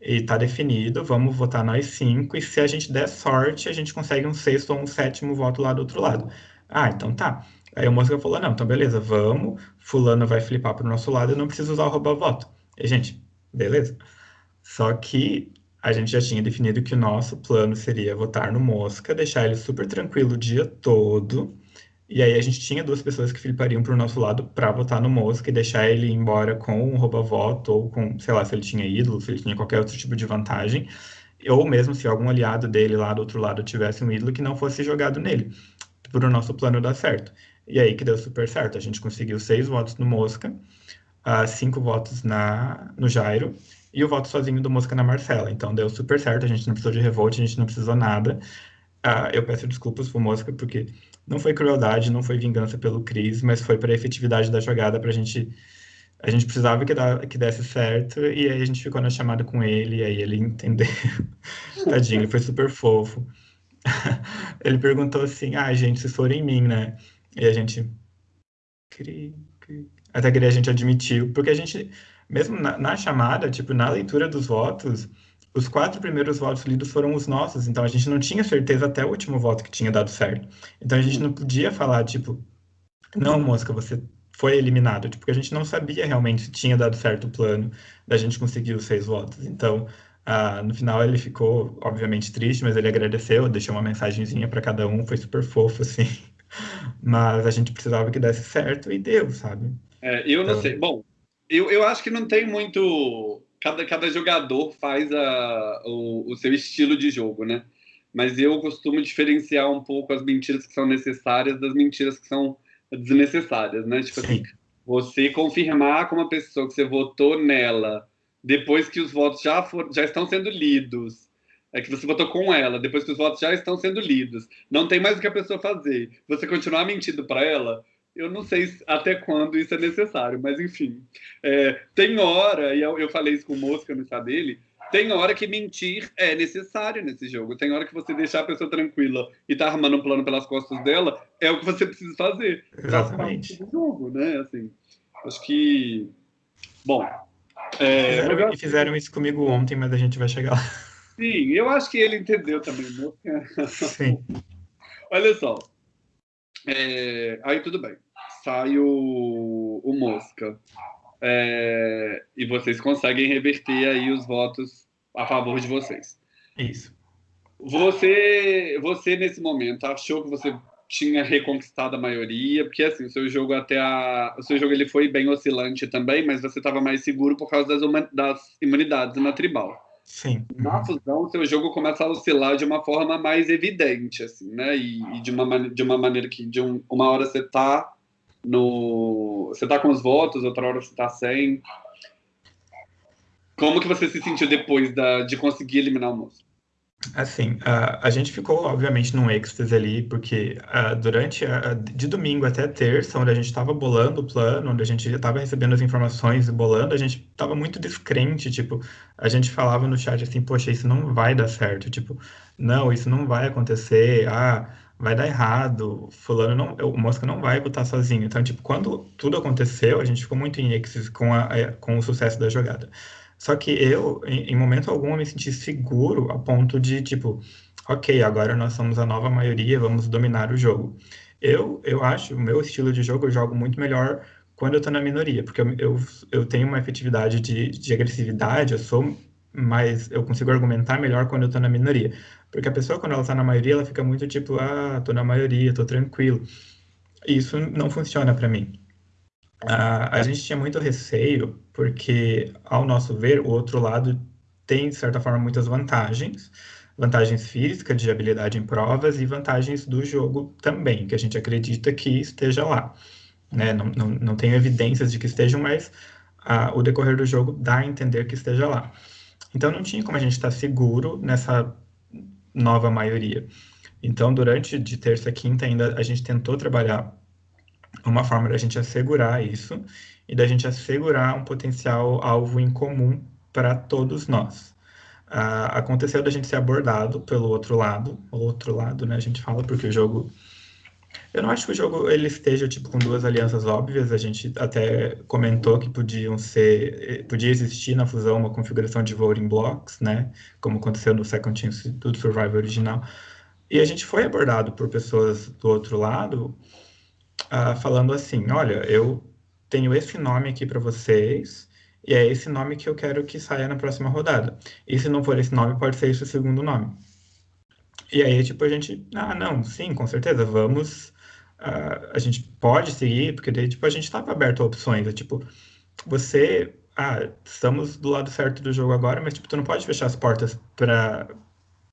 e tá definido, vamos votar nós cinco, e se a gente der sorte, a gente consegue um sexto ou um sétimo voto lá do outro lado. Ah, então tá. Aí o Mosca falou, não, então beleza, vamos, fulano vai flipar pro nosso lado, eu não preciso usar o rouba-voto. E, gente, beleza. Só que a gente já tinha definido que o nosso plano seria votar no Mosca, deixar ele super tranquilo o dia todo, e aí a gente tinha duas pessoas que flipariam pro nosso lado para votar no Mosca e deixar ele embora com um rouba-voto, ou com, sei lá, se ele tinha ídolo, se ele tinha qualquer outro tipo de vantagem, ou mesmo se algum aliado dele lá do outro lado tivesse um ídolo que não fosse jogado nele, para o nosso plano dar certo. E aí que deu super certo. A gente conseguiu seis votos no Mosca, uh, cinco votos na, no Jairo e o voto sozinho do Mosca na Marcela. Então deu super certo, a gente não precisou de revolte, a gente não precisou nada. Uh, eu peço desculpas pro Mosca, porque não foi crueldade, não foi vingança pelo Cris, mas foi para a efetividade da jogada, para a gente. A gente precisava que, dá, que desse certo, e aí a gente ficou na chamada com ele, e aí ele entendeu. <laughs> Tadinho, ele foi super fofo. <laughs> ele perguntou assim: ah, gente, se for em mim, né? E a gente. Até que a gente admitiu, porque a gente, mesmo na, na, chamada, tipo, na leitura dos votos, os quatro primeiros votos lidos foram os nossos, então a gente não tinha certeza até o último voto que tinha dado certo. Então a gente não podia falar, tipo, não, Mosca, você foi eliminado, tipo, porque a gente não sabia realmente se tinha dado certo o plano da gente conseguir os seis votos. Então, ah, no final ele ficou, obviamente, triste, mas ele agradeceu, deixou uma mensagenzinha para cada um, foi super fofo, <laughs> assim. Mas a gente precisava que desse certo e deu, sabe? É, eu não então... sei. Bom, eu, eu acho que não tem muito. Cada, cada jogador faz a, o, o seu estilo de jogo, né? Mas eu costumo diferenciar um pouco as mentiras que são necessárias das mentiras que são desnecessárias, né? Tipo assim, Sim. você confirmar com uma pessoa que você votou nela depois que os votos já, for, já estão sendo lidos é que você votou com ela, depois que os votos já estão sendo lidos, não tem mais o que a pessoa fazer. Você continuar mentindo para ela, eu não sei até quando isso é necessário, mas enfim. É, tem hora, e eu, falei isso com o Mosca no estado dele, tem hora que mentir é necessário nesse jogo. Tem hora que você deixar a pessoa tranquila e tá armando um plano pelas costas dela, é o que você precisa fazer. Exatamente. Do jogo, né? Assim, acho que. Bom. É, fizeram, fizeram isso comigo ontem, mas a gente vai chegar lá. Sim, eu acho que ele entendeu também. Sim. <laughs> Olha só. É, aí tudo bem. Sai o, o Mosca. É, e vocês conseguem reverter aí os votos a favor de vocês. Isso. Você, você nesse momento achou que você tinha reconquistado a maioria, porque assim, o seu jogo até a, o seu jogo ele foi bem oscilante também, mas você estava mais seguro por causa das, das imunidades na tribal. Sim. Na fusão, o seu jogo começa a oscilar de uma forma mais evidente, assim, né? E, e de, uma, de uma maneira que de um, uma hora você tá no. Você tá com os votos, outra hora você tá sem. Como que você se sentiu depois da, de conseguir eliminar o moço? Assim, a, a gente ficou, obviamente, num êxtase ali, porque uh, durante, a, de domingo até terça, onde a gente estava bolando o plano, onde a gente já estava recebendo as informações e bolando, a gente estava muito descrente, tipo, a gente falava no chat assim, poxa, isso não vai dar certo, tipo, não, isso não vai acontecer, ah, vai dar errado, fulano não, o Mosca não vai votar sozinho. Então, tipo, quando tudo aconteceu, a gente ficou muito em êxtase com, a, com o sucesso da jogada. Só que eu, em, em momento algum, me senti seguro a ponto de, tipo, ok, agora nós somos a nova maioria, vamos dominar o jogo. Eu, eu acho, o meu estilo de jogo, eu jogo muito melhor quando eu tô na minoria, porque eu, eu, eu tenho uma efetividade de, de agressividade, eu sou mais, eu consigo argumentar melhor quando eu tô na minoria. Porque a pessoa, quando ela tá na maioria, ela fica muito tipo, ah, tô na maioria, tô tranquilo. Isso não funciona para mim. A, a gente tinha muito receio, porque, ao nosso ver, o outro lado tem, de certa forma, muitas vantagens. Vantagens físicas, de habilidade em provas, e vantagens do jogo também, que a gente acredita que esteja lá. Né? Não, não, não tem evidências de que estejam, mas o decorrer do jogo dá a entender que esteja lá. Então, não tinha como a gente estar seguro nessa nova maioria. Então, durante de terça a quinta, ainda a gente tentou trabalhar uma forma da gente assegurar isso e da gente assegurar um potencial alvo em comum para todos nós. Uh, aconteceu da gente ser abordado pelo outro lado, outro lado, né? A gente fala porque o jogo eu não acho que o jogo ele esteja tipo com duas alianças óbvias. A gente até comentou que podiam ser, podia existir na fusão uma configuração de voting blocks, né? Como aconteceu no Second Chance do Survivor original. E a gente foi abordado por pessoas do outro lado uh, falando assim: olha, eu tenho esse nome aqui para vocês, e é esse nome que eu quero que saia na próxima rodada. E se não for esse nome, pode ser esse o segundo nome. E aí, tipo, a gente, ah, não, sim, com certeza, vamos, uh, a gente pode seguir, porque daí, tipo, a gente estava aberto a opções, é tipo, você, ah, estamos do lado certo do jogo agora, mas, tipo, tu não pode fechar as portas para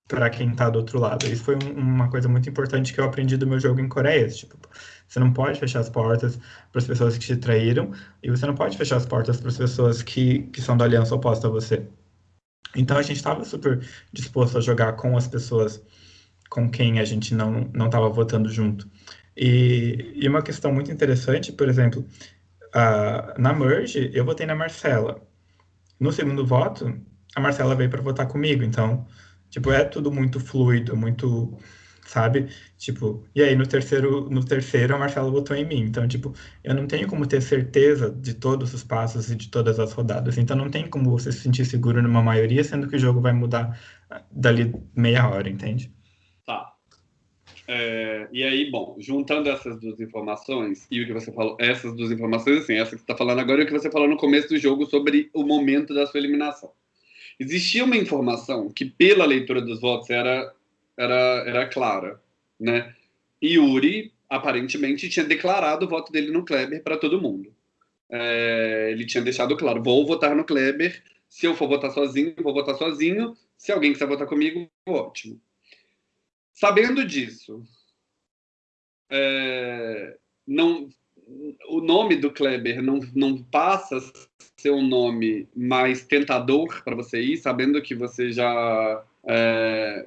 para quem está do outro lado. Isso foi um, uma coisa muito importante que eu aprendi do meu jogo em Coreia. Tipo, você não pode fechar as portas para as pessoas que te traíram e você não pode fechar as portas para as pessoas que, que são da aliança oposta a você. Então a gente estava super disposto a jogar com as pessoas com quem a gente não não estava votando junto. E, e, uma questão muito interessante, por exemplo, uh, na Merge eu votei na Marcela. No segundo voto, a Marcela veio para votar comigo, então Tipo, é tudo muito fluido, muito, sabe? Tipo, e aí no terceiro, no terceiro a Marcela votou em mim. Então, tipo, eu não tenho como ter certeza de todos os passos e de todas as rodadas. Então não tem como você se sentir seguro numa maioria, sendo que o jogo vai mudar dali meia hora, entende? É, e aí, bom, juntando essas duas informações e o que você falou, essas duas informações, assim, essa que você está falando agora e o que você falou no começo do jogo sobre o momento da sua eliminação. Existia uma informação que, pela leitura dos votos, era, era, era clara. Né? Yuri, aparentemente, tinha declarado o voto dele no Kleber para todo mundo. É, ele tinha deixado claro: vou votar no Kleber. Se eu for votar sozinho, vou votar sozinho. Se alguém quiser votar comigo, ótimo. Sabendo disso, é, não, o nome do Kleber não, não passa ser um nome mais tentador para você ir, sabendo que você já. É,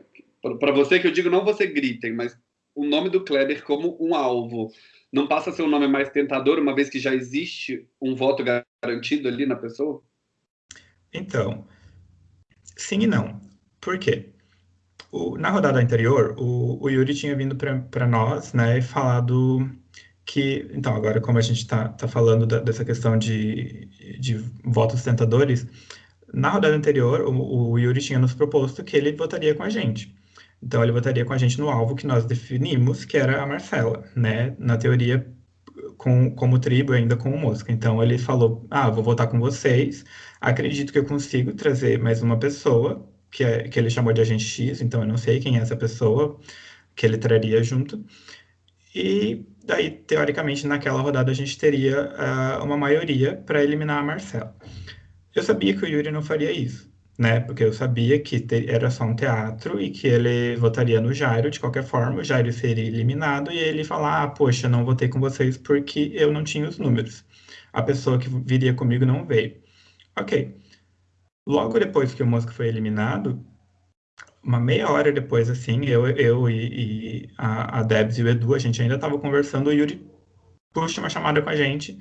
para você que eu digo, não você gritem, mas o nome do Kleber como um alvo não passa a ser um nome mais tentador, uma vez que já existe um voto garantido ali na pessoa? Então, sim e não. Por quê? O, na rodada anterior, o, o Yuri tinha vindo para nós né, e falado que, então, agora como a gente está tá falando da, dessa questão de, de votos tentadores, na rodada anterior, o, o, Yuri tinha nos proposto que ele votaria com a gente. Então, ele votaria com a gente no alvo que nós definimos, que era a Marcela, né? Na teoria, com, como tribo, ainda com o Mosca. Então, ele falou, ah, vou votar com vocês, acredito que eu consigo trazer mais uma pessoa, que, é, que ele chamou de agente X, então eu não sei quem é essa pessoa que ele traria junto. E daí, teoricamente, naquela rodada a gente teria uh, uma maioria para eliminar a Marcela. Eu sabia que o Yuri não faria isso, né? Porque eu sabia que ter, era só um teatro e que ele votaria no Jairo de qualquer forma, o Jairo seria eliminado e ele falar: ah, poxa, não votei com vocês porque eu não tinha os números. A pessoa que viria comigo não veio. Ok. Logo depois que o Mosca foi eliminado, uma meia hora depois, assim, eu, eu e, e a, a Debs e o Edu, a gente ainda estava conversando, o Yuri puxa uma chamada com a gente.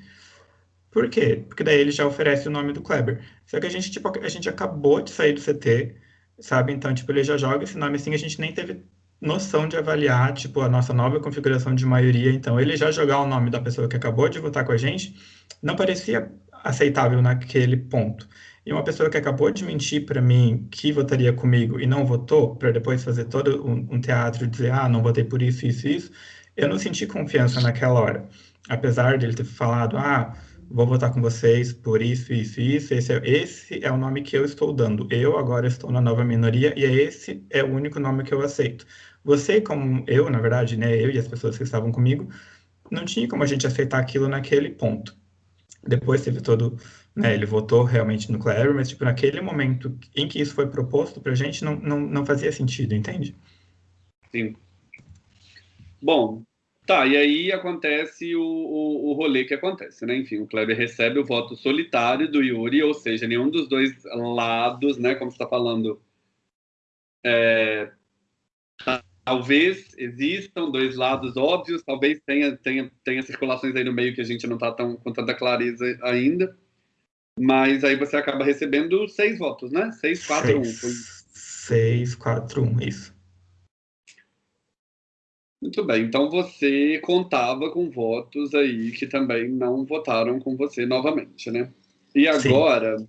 Por quê? Porque daí ele já oferece o nome do Kleber. Só que a gente, tipo, a gente acabou de sair do CT, sabe? Então, tipo, ele já joga esse nome assim, a gente nem teve noção de avaliar, tipo, a nossa nova configuração de maioria. Então, ele já jogar o nome da pessoa que acabou de votar com a gente, não parecia aceitável naquele ponto. E uma pessoa que acabou de mentir para mim que votaria comigo e não votou, para depois fazer todo um, um, teatro e dizer, ah, não votei por isso, isso, isso, eu não senti confiança naquela hora. Apesar de ele ter falado, ah, vou votar com vocês por isso, isso, isso, esse é, esse é o nome que eu estou dando. Eu agora estou na nova minoria e esse é o único nome que eu aceito. Você, como eu, na verdade, né, eu e as pessoas que estavam comigo, não tinha como a gente aceitar aquilo naquele ponto. Depois teve todo né, ele votou realmente no Clary, mas tipo, naquele momento em que isso foi proposto para a gente, não, não, não fazia sentido, entende? Sim. Bom, tá, e aí acontece o, o, o rolê que acontece, né? Enfim, o Kleber recebe o voto solitário do Yuri, ou seja, nenhum dos dois lados, né, como você está falando, é, talvez existam dois lados óbvios, talvez tenha, tenha, tenha circulações aí no meio que a gente não está tão, com tanta clareza ainda, mas aí você acaba recebendo seis votos, né? Seis, quatro, um. Seis, quatro, um, isso. Muito bem, então você contava com votos aí que também não votaram com você novamente, né? E agora Sim.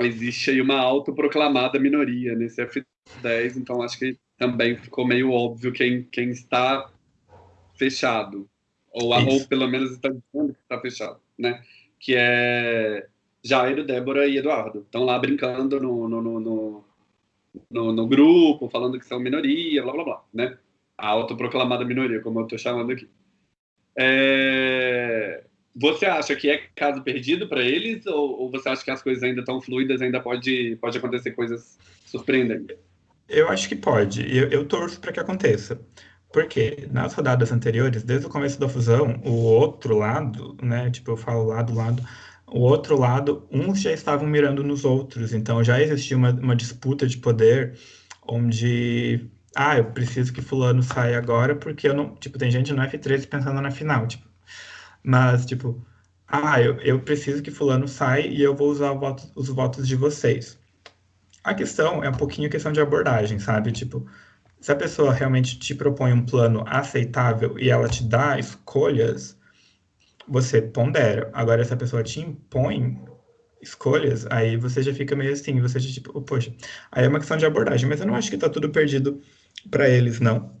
existe aí uma autoproclamada minoria nesse F10, então acho que também ficou meio óbvio quem, quem está fechado. Ou, ou pelo menos está dizendo que está fechado, né? Que é Jairo, Débora e Eduardo. Estão lá brincando no, no, no, no, no grupo, falando que são minoria, blá blá blá, né? A autoproclamada minoria, como eu estou chamando aqui. É... Você acha que é caso perdido para eles ou, ou, você acha que as coisas ainda estão fluidas, ainda pode, pode acontecer coisas surpreendentes? Eu acho que pode. Eu, eu torço para que aconteça. Porque nas rodadas anteriores, desde o começo da fusão, o outro lado, né? Tipo, eu falo lado, lado, o outro lado, uns já estavam mirando nos outros. Então já existia uma, uma disputa de poder onde ah, eu preciso que fulano saia agora porque eu não, tipo, tem gente no F13 pensando na final, tipo, mas, tipo, ah, eu, eu preciso que fulano saia e eu vou usar voto, os votos de vocês. A questão é um pouquinho questão de abordagem, sabe? Tipo, se a pessoa realmente te propõe um plano aceitável e ela te dá escolhas, você pondera. Agora, se a pessoa te impõe escolhas, aí você já fica meio assim, você já tipo, poxa, aí é uma questão de abordagem, mas eu não acho que tá tudo perdido para eles, não.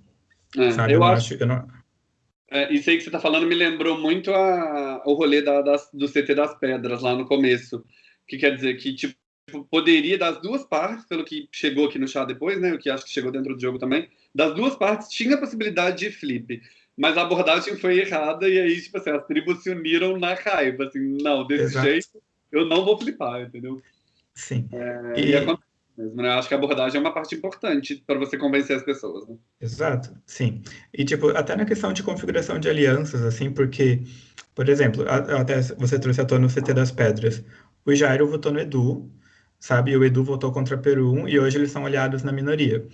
É, Sabe? Eu, eu acho. acho eu não... é, isso aí que você está falando me lembrou muito a, o rolê da, das, do CT das Pedras lá no começo. Que quer dizer que, tipo, poderia, das duas partes, pelo que chegou aqui no chá depois, né? O que acho que chegou dentro do jogo também, das duas partes tinha a possibilidade de flip. Mas a abordagem foi errada e aí, tipo assim, as tribos se uniram na raiva. Assim, não, desse Exato. jeito eu não vou flipar, entendeu? Sim. É, e... e acontece mesmo, né? Acho que a abordagem é uma parte importante para você convencer as pessoas, né? Exato, sim. E, tipo, até na questão de configuração de alianças, assim, porque, por exemplo, até você trouxe à tona o CT das Pedras. O Jairo votou no Edu, sabe? O Edu votou contra Peru e hoje eles são aliados na minoria.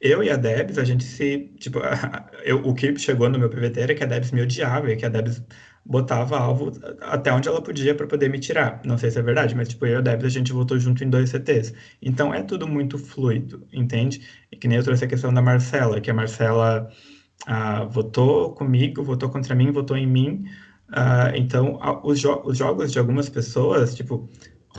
Eu e a Debs, a gente se, tipo, <laughs> eu, o que chegou no meu PVT era que a Debs me odiava e que a Debs botava alvo até onde ela podia para poder me tirar. Não sei se é verdade, mas tipo, eu e a Debs a gente votou junto em dois CTs. Então é tudo muito fluido, entende? E que nem eu trouxe a questão da Marcela, que a Marcela ah, votou comigo, votou contra mim, votou em mim. Ah, então, os, jo os, jogos de algumas pessoas, tipo,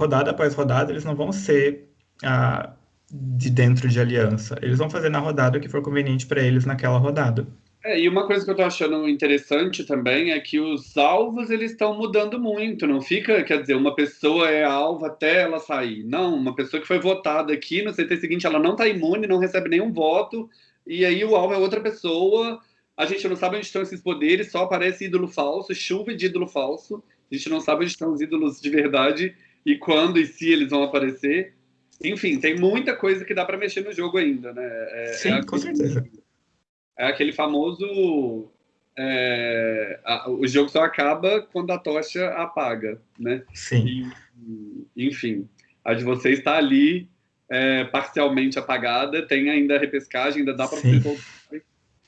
rodada após rodada, eles não vão ser ah, de dentro de aliança. Eles vão fazer na rodada o que for conveniente para eles naquela rodada. É, e uma coisa que eu tô achando interessante também é que os alvos eles estão mudando muito, não fica, quer dizer, uma pessoa é alvo até ela sair. Não, uma pessoa que foi votada aqui no CT seguinte, ela não tá imune, não recebe nenhum voto, e aí o alvo é outra pessoa, a gente não sabe onde estão esses poderes, só aparece ídolo falso, chuva de ídolo falso, a gente não sabe onde estão os ídolos de verdade e quando e se eles vão aparecer. Enfim, tem muita coisa que dá para mexer no jogo ainda, né? É, Sim, é com certeza é aquele famoso é, a, o jogo só acaba quando a tocha apaga, né? Sim. E, enfim, a de você está ali é, parcialmente apagada, tem ainda a repescagem, ainda dá para você voltar.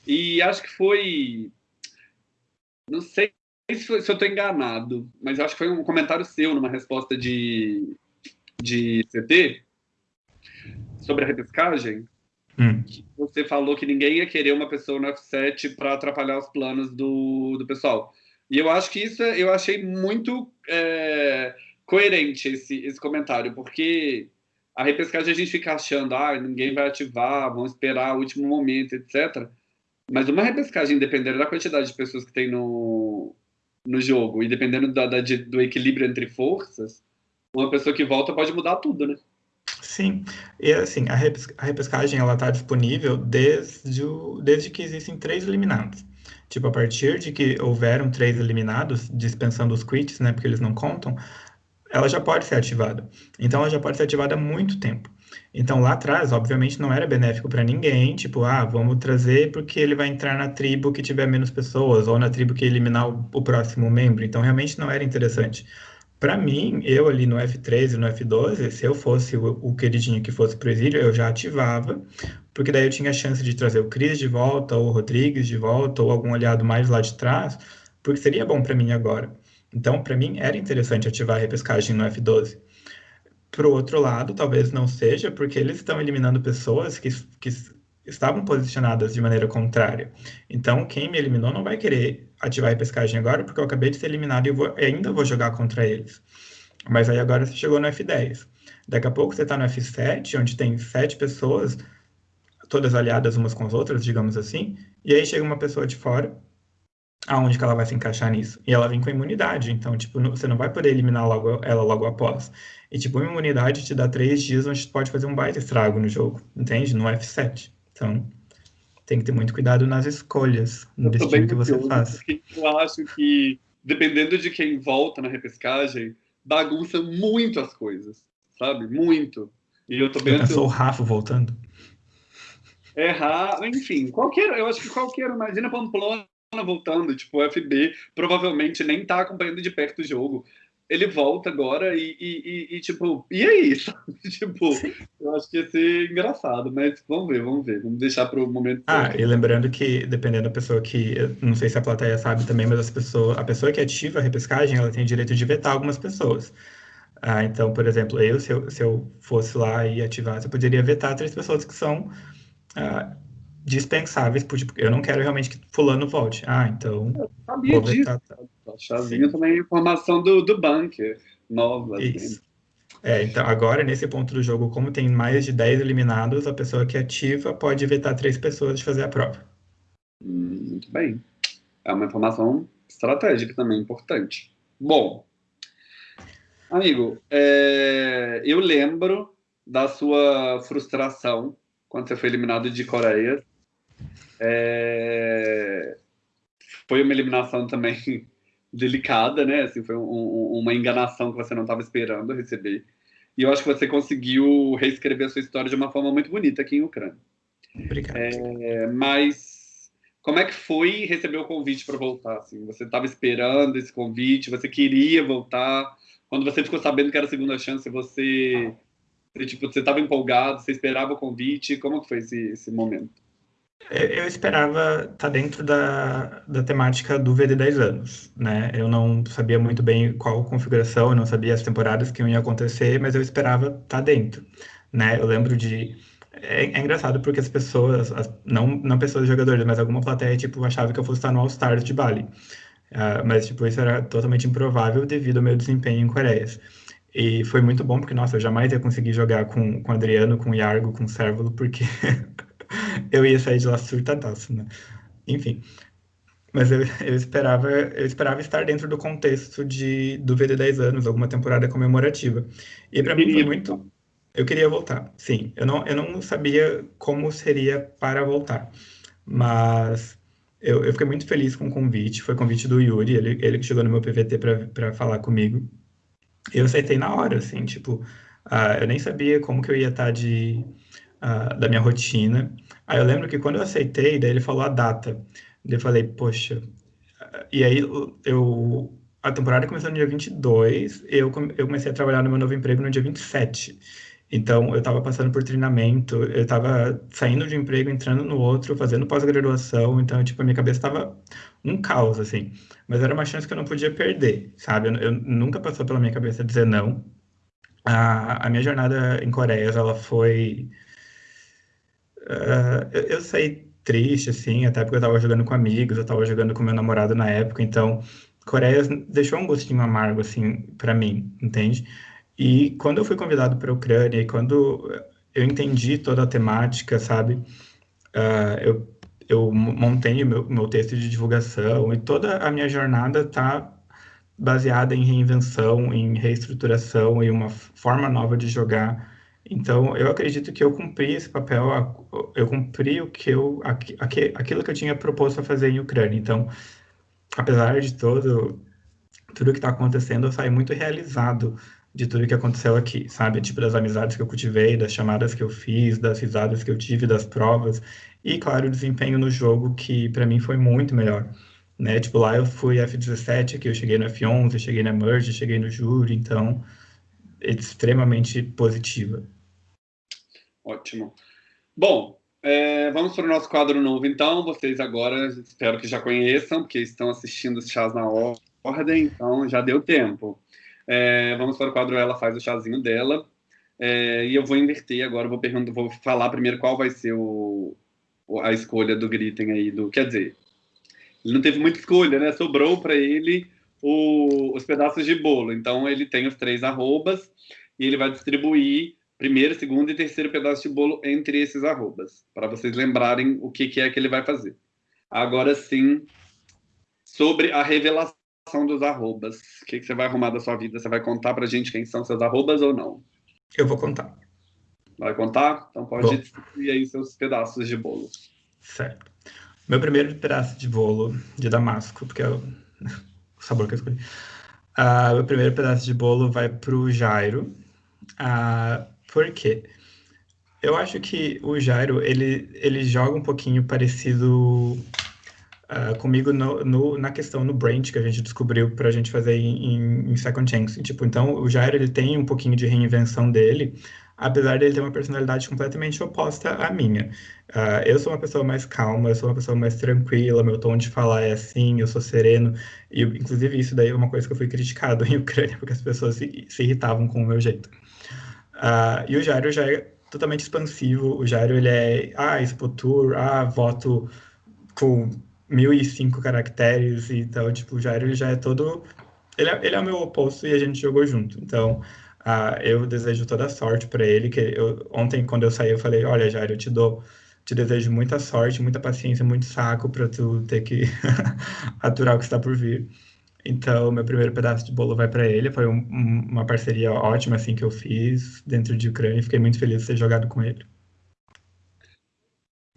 E acho que foi, não sei se, foi, se eu estou enganado, mas acho que foi um comentário seu numa resposta de de CT sobre a repescagem Hum. Você falou que ninguém ia querer uma pessoa no F7 para atrapalhar os planos do, do pessoal. E eu acho que isso é, eu achei muito é, coerente esse, esse comentário, porque a repescagem a gente fica achando, ah, ninguém vai ativar, vão esperar o último momento, etc. Mas uma repescagem, dependendo da quantidade de pessoas que tem no, no jogo e dependendo da, da, do equilíbrio entre forças, uma pessoa que volta pode mudar tudo, né? Sim, e assim, a, repes a repescagem ela está disponível desde, o, desde que existem três eliminados. Tipo, a partir de que houveram três eliminados, dispensando os quits, né, porque eles não contam, ela já pode ser ativada. Então, ela já pode ser ativada há muito tempo. Então, lá atrás, obviamente, não era benéfico para ninguém, tipo, ah, vamos trazer porque ele vai entrar na tribo que tiver menos pessoas, ou na tribo que eliminar o, o próximo membro. Então, realmente não era interessante. Para mim, eu ali no F13 e no F12, se eu fosse o, o queridinho que fosse pro exílio, eu já ativava, porque daí eu tinha a chance de trazer o Cris de volta, ou o Rodrigues de volta, ou algum aliado mais lá de trás, porque seria bom para mim agora. Então, para mim, era interessante ativar a repescagem no F12. Pro outro lado, talvez não seja, porque eles estão eliminando pessoas que, que estavam posicionadas de maneira contrária. Então, quem me eliminou não vai querer ativar a pescagem agora, porque eu acabei de ser eliminado e vou, ainda vou jogar contra eles. Mas aí agora você chegou no F10. Daqui a pouco você está no F7, onde tem sete pessoas, todas aliadas umas com as outras, digamos assim, e aí chega uma pessoa de fora aonde que ela vai se encaixar nisso. E ela vem com imunidade, então, tipo, você não vai poder eliminar logo, ela logo após. E, tipo, uma imunidade te dá três dias, onde pode fazer um baita estrago no jogo, entende? No F7. Então, tem que ter muito cuidado nas escolhas, no destino que você faz. Eu acho que, dependendo de quem volta na repescagem, bagunça muito as coisas, sabe? Muito. E eu tô bem. Eu o Rafa voltando? É, enfim, qualquer, eu acho que qualquer, imagina Pamplona voltando, tipo, o FB provavelmente nem tá acompanhando de perto o jogo. Ele volta agora e, e, e, e tipo, e aí? <laughs> tipo, eu acho que ia ser engraçado, mas vamos ver, vamos ver. Vamos deixar para o momento. Ah, e lembrando que, dependendo da pessoa que. Não sei se a plateia sabe também, mas as pessoas, a pessoa que ativa a repescagem, ela tem direito de vetar algumas pessoas. Ah, então, por exemplo, eu se, eu, se eu fosse lá e ativasse, eu poderia vetar três pessoas que são ah, dispensáveis, porque tipo, eu não quero realmente que fulano volte. Ah, então. Eu sabia disso. Vetar, tá. A chavinha também é informação do, do bunker, nova. Assim. Isso. Assim. É, então agora, nesse ponto do jogo, como tem mais de 10 eliminados, a pessoa que ativa pode vetar três pessoas de fazer a prova. Hum, muito bem. É uma informação estratégica também importante. Bom, Amigo, é, eu lembro da sua frustração quando você foi eliminado de Coreia. É, foi uma eliminação também <laughs> delicada, né? Assim, foi um, uma enganação que você não estava esperando receber. E eu acho que você conseguiu reescrever a sua história de uma forma muito bonita aqui em Ucrânia. Obrigado. É, mas como é que foi receber o convite para voltar? Assim? Você estava esperando esse convite? Você queria voltar? quando você ficou sabendo que era a segunda chance, você, você tipo, você estava empolgado, você esperava o convite, como que foi esse, esse momento? Eu esperava estar tá dentro da, da temática do VD 10 anos, né? Eu não sabia muito bem qual configuração, eu não sabia as temporadas que iam acontecer, mas eu esperava estar tá dentro, né? Eu lembro de é, é, engraçado porque as pessoas, as, não, não pessoas jogadores, mas alguma plateia, tipo, achava que eu fosse estar no All Stars de Bali. Uh, mas, tipo, isso era totalmente improvável devido ao meu desempenho em Coreias. E foi muito bom, porque, nossa, eu jamais ia conseguir jogar com, com Adriano, com o Yargo, com o Cérvulo, porque <laughs> eu ia sair de lá surtadaço, né? Enfim. Mas eu, eu, esperava, eu esperava estar dentro do contexto de, do VD 10 anos, alguma temporada comemorativa. E para mim foi muito. Eu queria voltar, sim. Eu não, eu não sabia como seria para voltar. Mas eu, eu fiquei muito feliz com o convite. Foi convite do Yuri, ele, ele que chegou no meu PVT para falar comigo. Eu aceitei na hora, assim, tipo, uh, eu nem sabia como que eu ia estar de, uh, da minha rotina. Aí eu lembro que quando eu aceitei, daí ele falou a data. Daí eu falei, poxa. E aí eu. A temporada começou no dia 22, eu, eu comecei a trabalhar no meu novo emprego no dia 27. Então, eu estava passando por treinamento, eu estava saindo de um emprego, entrando no outro, fazendo pós-graduação, então, tipo, a minha cabeça estava um caos, assim. Mas era uma chance que eu não podia perder, sabe? Eu, eu nunca passou pela minha cabeça dizer não. A, a minha jornada em Coreia, ela foi... Uh, eu, eu saí triste, assim, até porque eu estava jogando com amigos, eu estava jogando com meu namorado na época, então... Coreia deixou um gostinho amargo, assim, para mim, entende? E quando eu fui convidado para a Ucrânia e quando eu entendi toda a temática, sabe, uh, eu, eu montei meu, meu texto de divulgação e toda a minha jornada está baseada em reinvenção, em reestruturação e uma forma nova de jogar. Então, eu acredito que eu cumpri esse papel, eu cumpri o que eu, aquilo que eu tinha proposto a fazer em Ucrânia. Então, apesar de todo tudo que está acontecendo, eu saí muito realizado de tudo que aconteceu aqui, sabe? Tipo, das amizades que eu cultivei, das chamadas que eu fiz, das risadas que eu tive, das provas. E, claro, o desempenho no jogo, que para mim foi muito melhor. Né? Tipo, lá eu fui F17, aqui eu cheguei no F11, cheguei na Merge, cheguei no Júri, então, extremamente positiva. Ótimo. Bom, é, vamos para o nosso quadro novo, então. Vocês agora, espero que já conheçam, porque estão assistindo os chás na ordem, então já deu tempo. É, vamos para o quadro Ela Faz o Chazinho dela. É, e eu vou inverter agora, vou, perguntar, vou falar primeiro qual vai ser o, a escolha do Gritten aí. Do, quer dizer, ele não teve muita escolha, né? Sobrou para ele o, os pedaços de bolo. Então ele tem os três arrobas e ele vai distribuir primeiro, segundo e terceiro pedaço de bolo entre esses arrobas, para vocês lembrarem o que, que é que ele vai fazer. Agora sim, sobre a revelação dos arrobas. O que, que você vai arrumar da sua vida? Você vai contar pra gente quem são seus arrobas ou não? Eu vou contar. Vai contar? Então pode distribuir aí seus pedaços de bolo. Certo. Meu primeiro pedaço de bolo de damasco, porque o sabor que eu escolhi. Uh, meu primeiro pedaço de bolo vai pro Jairo. Uh, por quê? Eu acho que o Jairo, ele, ele joga um pouquinho parecido uh, comigo no, no, na questão no Branch que a gente descobriu para a gente fazer em, em, Second Chance. Tipo, então, o Jairo, ele tem um pouquinho de reinvenção dele, apesar de ele ter uma personalidade completamente oposta à minha. Uh, eu sou uma pessoa mais calma, eu sou uma pessoa mais tranquila, meu tom de falar é assim, eu sou sereno, e inclusive isso daí é uma coisa que eu fui criticado em <laughs> Ucrânia, porque as pessoas se, se irritavam com o meu jeito. Uh, e o Jairo já é totalmente expansivo, o Jairo ele é, ah, expotur, ah, voto com 1005 caracteres, então, tipo, o Jairo ele já é todo... Ele é, ele é o meu oposto e a gente jogou junto, então... Uh, eu desejo toda sorte para ele. Que eu, ontem, quando eu saí, eu falei: Olha, Jair, eu te dou, te desejo muita sorte, muita paciência, muito saco para tu ter que <laughs> aturar o que está por vir. Então, meu primeiro pedaço de bolo vai para ele. Foi um, uma parceria ótima assim que eu fiz dentro de Ucrânia. Fiquei muito feliz de ter jogado com ele.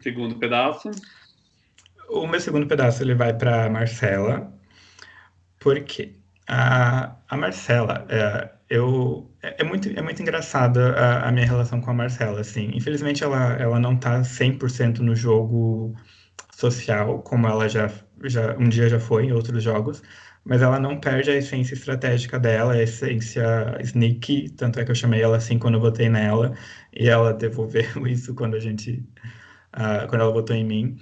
Segundo pedaço. O meu segundo pedaço ele vai para Marcela. Por quê? A, a Marcela, é, eu é, é, muito é muito engraçada a, minha relação com a Marcela, assim. Infelizmente ela ela não tá 100% no jogo social como ela já já um dia já foi em outros jogos, mas ela não perde a essência estratégica dela, a essência sneaky, tanto é que eu chamei ela assim quando eu votei nela, e ela devolveu <laughs> isso quando a gente, uh, quando ela votou em mim.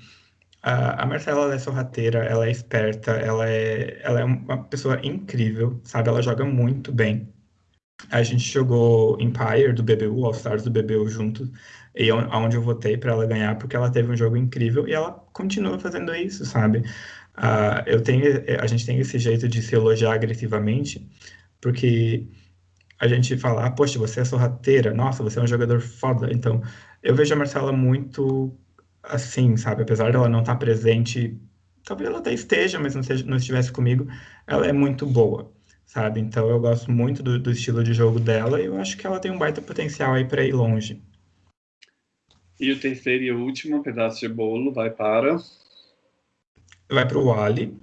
Uh, a Marcela, ela é sorrateira, ela é esperta, ela é, ela é uma pessoa incrível, sabe? Ela joga muito bem. A gente jogou Empire do BBU, All Stars do BBU juntos, e aonde eu votei para ela ganhar, porque ela teve um jogo incrível e ela continua fazendo isso, sabe? Uh, eu tenho, a gente tem esse jeito de se elogiar agressivamente, porque a gente fala, ah, poxa, você é sorrateira, nossa, você é um jogador foda. Então, eu vejo a Marcela muito assim, sabe? Apesar dela não estar presente, talvez ela até esteja, mas não, seja, não estivesse comigo, ela é muito boa, sabe? Então, eu gosto muito do, do estilo de jogo dela e eu acho que ela tem um baita potencial aí para ir longe. E o terceiro e último pedaço de bolo vai para vai para o Wally.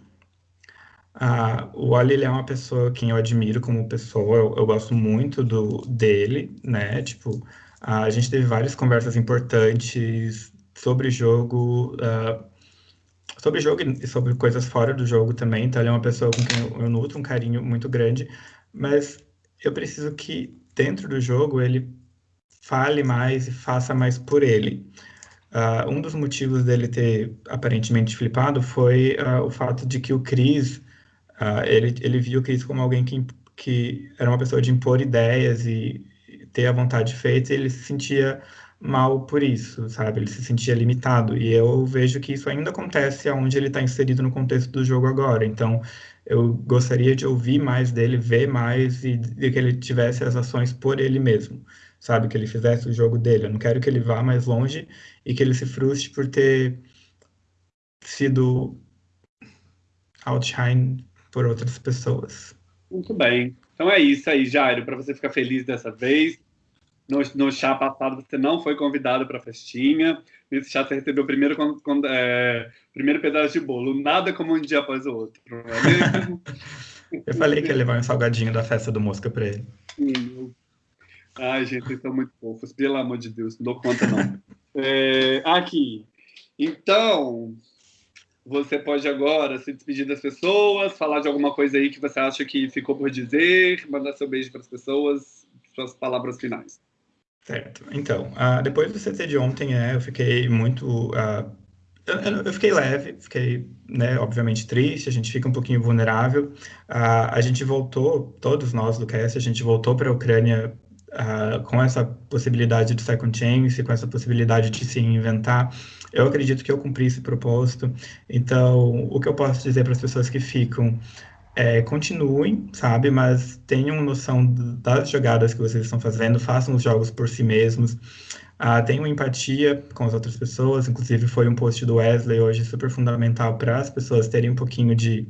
Ah, o Wally ele é uma pessoa que eu admiro como pessoa, eu, eu gosto muito do, dele, né? Tipo, a gente teve várias conversas importantes sobre jogo, uh, sobre jogo e sobre coisas fora do jogo também. Então, ele é uma pessoa com quem eu, nutro um carinho muito grande, mas eu preciso que dentro do jogo ele fale mais e faça mais por ele. Uh, um dos motivos dele ter aparentemente flipado foi uh, o fato de que o Chris, uh, ele, ele viu o Chris como alguém que, que era uma pessoa de impor ideias e ter a vontade feita, e ele se sentia mal por isso, sabe? Ele se sentia limitado. E eu vejo que isso ainda acontece onde ele está inserido no contexto do jogo agora. Então, eu gostaria de ouvir mais dele, ver mais e, e que ele tivesse as ações por ele mesmo sabe? Que ele fizesse o jogo dele. Eu não quero que ele vá mais longe e que ele se frustre por ter sido outshine por outras pessoas. Muito bem. Então é isso aí, Jairo, para você ficar feliz dessa vez. No, no chá passado você não foi convidado para a festinha. Nesse chá você recebeu o primeiro, é, primeiro pedaço de bolo. Nada como um dia após o outro. É <laughs> Eu falei que ia levar um salgadinho da festa do Mosca para ele. Sim, Ai, gente, vocês são muito fofos, pelo amor de Deus, não dou conta não. <laughs> É, aqui, então, você pode agora se despedir das pessoas, falar de alguma coisa aí que você acha que ficou por dizer, mandar seu beijo para as pessoas, suas palavras finais. Certo. Então, uh, depois do CT de ontem, é, eu fiquei muito. Uh, eu, eu, fiquei leve, fiquei, né, obviamente triste, a gente fica um pouquinho vulnerável. Uh, a gente voltou, todos nós do CAS, a gente voltou para a Ucrânia uh, com essa possibilidade de second chance, com essa possibilidade de se inventar, eu acredito que eu cumpri esse propósito. Então, o que eu posso dizer para as pessoas que ficam é, continuem, sabe? Mas tenham noção das jogadas que vocês estão fazendo, façam os jogos por si mesmos. Ah, tenham empatia com as outras pessoas, inclusive foi um post do Wesley hoje super fundamental para as pessoas terem um pouquinho de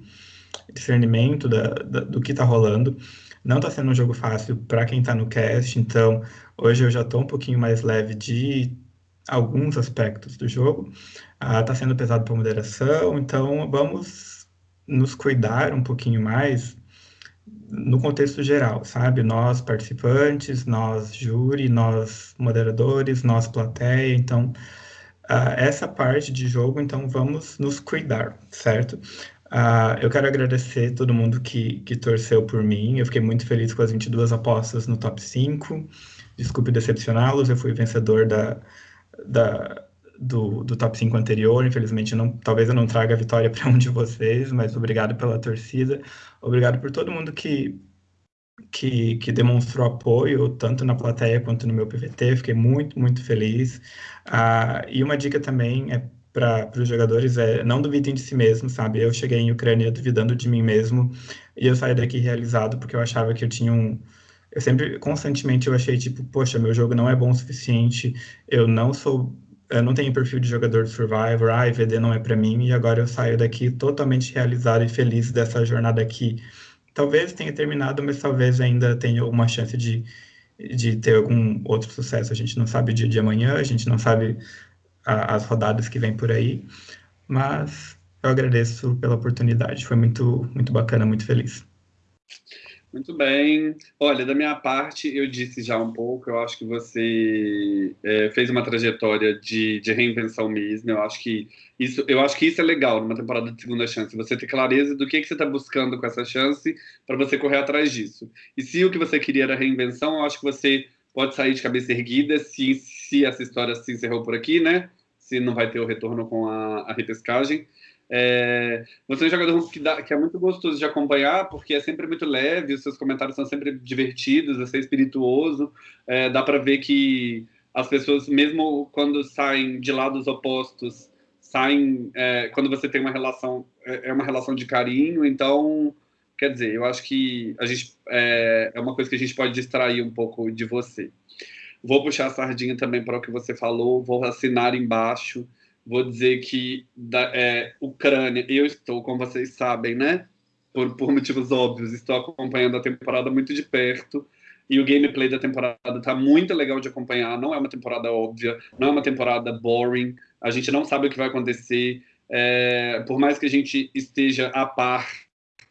discernimento da, da, do que está rolando. Não está sendo um jogo fácil para quem está no cast, então hoje eu já estou um pouquinho mais leve de alguns aspectos do jogo. Está ah, sendo pesado para moderação, então vamos nos cuidar um pouquinho mais no contexto geral, sabe? Nós participantes, nós júri, nós moderadores, nós plateia, então uh, essa parte de jogo, então vamos nos cuidar, certo? Uh, eu quero agradecer todo mundo que, que torceu por mim. Eu fiquei muito feliz com as 22 apostas no top 5. Desculpe decepcioná-los, eu fui vencedor da, da, do, do top 5 anterior. Infelizmente, não, talvez eu não traga a vitória para um de vocês, mas obrigado pela torcida. Obrigado por todo mundo que, que, que demonstrou apoio, tanto na plateia quanto no meu PVT. Fiquei muito, muito feliz. Uh, e uma dica também é para os jogadores é não duvidem de si mesmo, sabe? Eu cheguei em Ucrânia duvidando de mim mesmo e eu saí daqui realizado porque eu achava que eu tinha um. Eu sempre, constantemente, eu achei tipo, poxa, meu jogo não é bom o suficiente, eu não sou. Eu não tenho perfil de jogador de Survivor, ah, EVD não é para mim, e agora eu saio daqui totalmente realizado e feliz dessa jornada aqui. Talvez tenha terminado, mas talvez ainda tenha alguma chance de, de ter algum outro sucesso. A gente não sabe o dia de amanhã, a gente não sabe a, as rodadas que vem por aí. Mas eu agradeço pela oportunidade, foi muito, muito bacana, muito feliz. Muito bem. Olha, da minha parte, eu disse já um pouco, eu acho que você é, fez uma trajetória de, de, reinvenção mesmo. Eu acho que isso, eu acho que isso é legal numa temporada de segunda chance, você ter clareza do que, que você está buscando com essa chance para você correr atrás disso. E se o que você queria era reinvenção, eu acho que você pode sair de cabeça erguida se, se essa história se encerrou por aqui, né? Se não vai ter o retorno com a, a repescagem. É, você é um jogador que, dá, que, é muito gostoso de acompanhar, porque é sempre muito leve, os seus comentários são sempre divertidos, é espirituoso. É, dá para ver que as pessoas, mesmo quando saem de lados opostos, saem é, quando você tem uma relação, é, é uma relação de carinho. Então, Quer dizer, eu acho que a gente é, é uma coisa que a gente pode distrair um pouco de você. Vou puxar a sardinha também para o que você falou, vou assinar embaixo, vou dizer que da é, Ucrânia, eu estou, como vocês sabem, né? Por, por motivos óbvios, estou acompanhando a temporada muito de perto e o gameplay da temporada está muito legal de acompanhar. Não é uma temporada óbvia, não é uma temporada boring. A gente não sabe o que vai acontecer. É, por mais que a gente esteja a par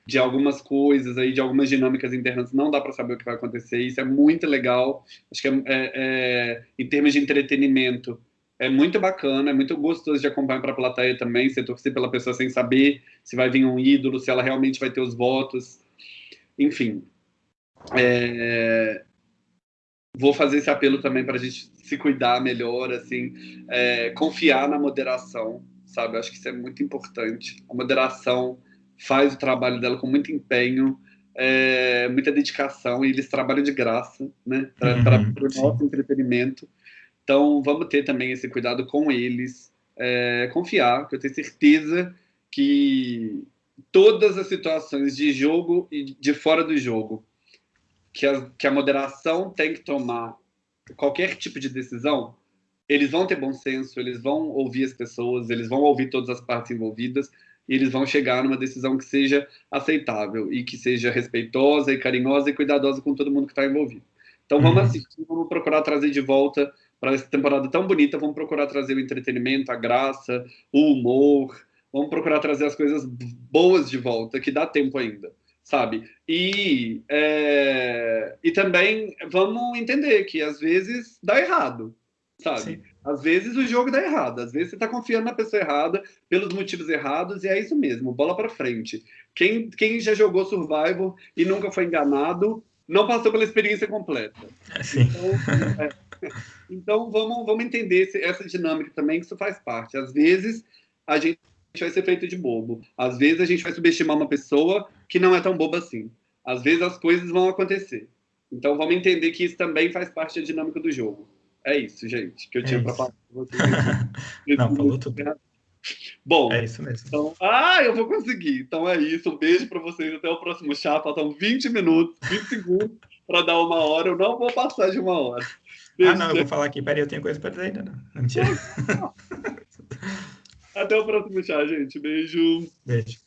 de algumas coisas aí, de algumas dinâmicas internas, não dá para saber o que vai acontecer. Isso é muito legal. Acho que é, é, é, em termos de entretenimento é muito bacana, é muito gostoso de acompanhar para a plateia também. Você torcer pela pessoa sem saber se vai vir um ídolo, se ela realmente vai ter os votos. Enfim, é, vou fazer esse apelo também para a gente se cuidar melhor, assim, é, confiar na moderação, sabe? Acho que isso é muito importante. A moderação faz o trabalho dela com muito empenho, é, muita dedicação, e eles trabalham de graça, né, para uhum, o nosso entretenimento. Então, vamos ter também esse cuidado com eles, é, confiar, que eu tenho certeza que todas as situações de jogo e de fora do jogo, que a, que a moderação tem que tomar qualquer tipo de decisão, eles vão ter bom senso, eles vão ouvir as pessoas, eles vão ouvir todas as partes envolvidas, e eles vão chegar numa decisão que seja aceitável e que seja respeitosa e carinhosa e cuidadosa com todo mundo que está envolvido. Então vamos uhum. assistir, vamos procurar trazer de volta para essa temporada tão bonita, vamos procurar trazer o entretenimento, a graça, o humor, vamos procurar trazer as coisas boas de volta, que dá tempo ainda, sabe? E, é, e também vamos entender que às vezes dá errado, sabe? Sim. Às vezes o jogo dá errado, às vezes você está confiando na pessoa errada, pelos motivos errados, e é isso mesmo, bola para frente. Quem, quem já jogou Survival e nunca foi enganado, não passou pela experiência completa. É, sim. Então, é, então vamos, vamos entender esse, essa dinâmica também, que isso faz parte. Às vezes a gente vai ser feito de bobo, às vezes a gente vai subestimar uma pessoa que não é tão boba assim. Às vezes as coisas vão acontecer. Então vamos entender que isso também faz parte da dinâmica do jogo. É isso, gente, que eu tinha é para falar com vocês. <laughs> Não, falou tudo. Bom, é isso mesmo. Então, ah, eu vou conseguir. Então é isso. Um beijo para vocês. Até o próximo chá. Faltam 20 minutos, 20 segundos para dar uma hora. Eu não vou passar de uma hora. Beijo. Ah, não, eu vou falar aqui. Peraí, eu tenho coisa para dizer ainda. Não, não mentira. Até o próximo chá, gente. Beijo. Beijo.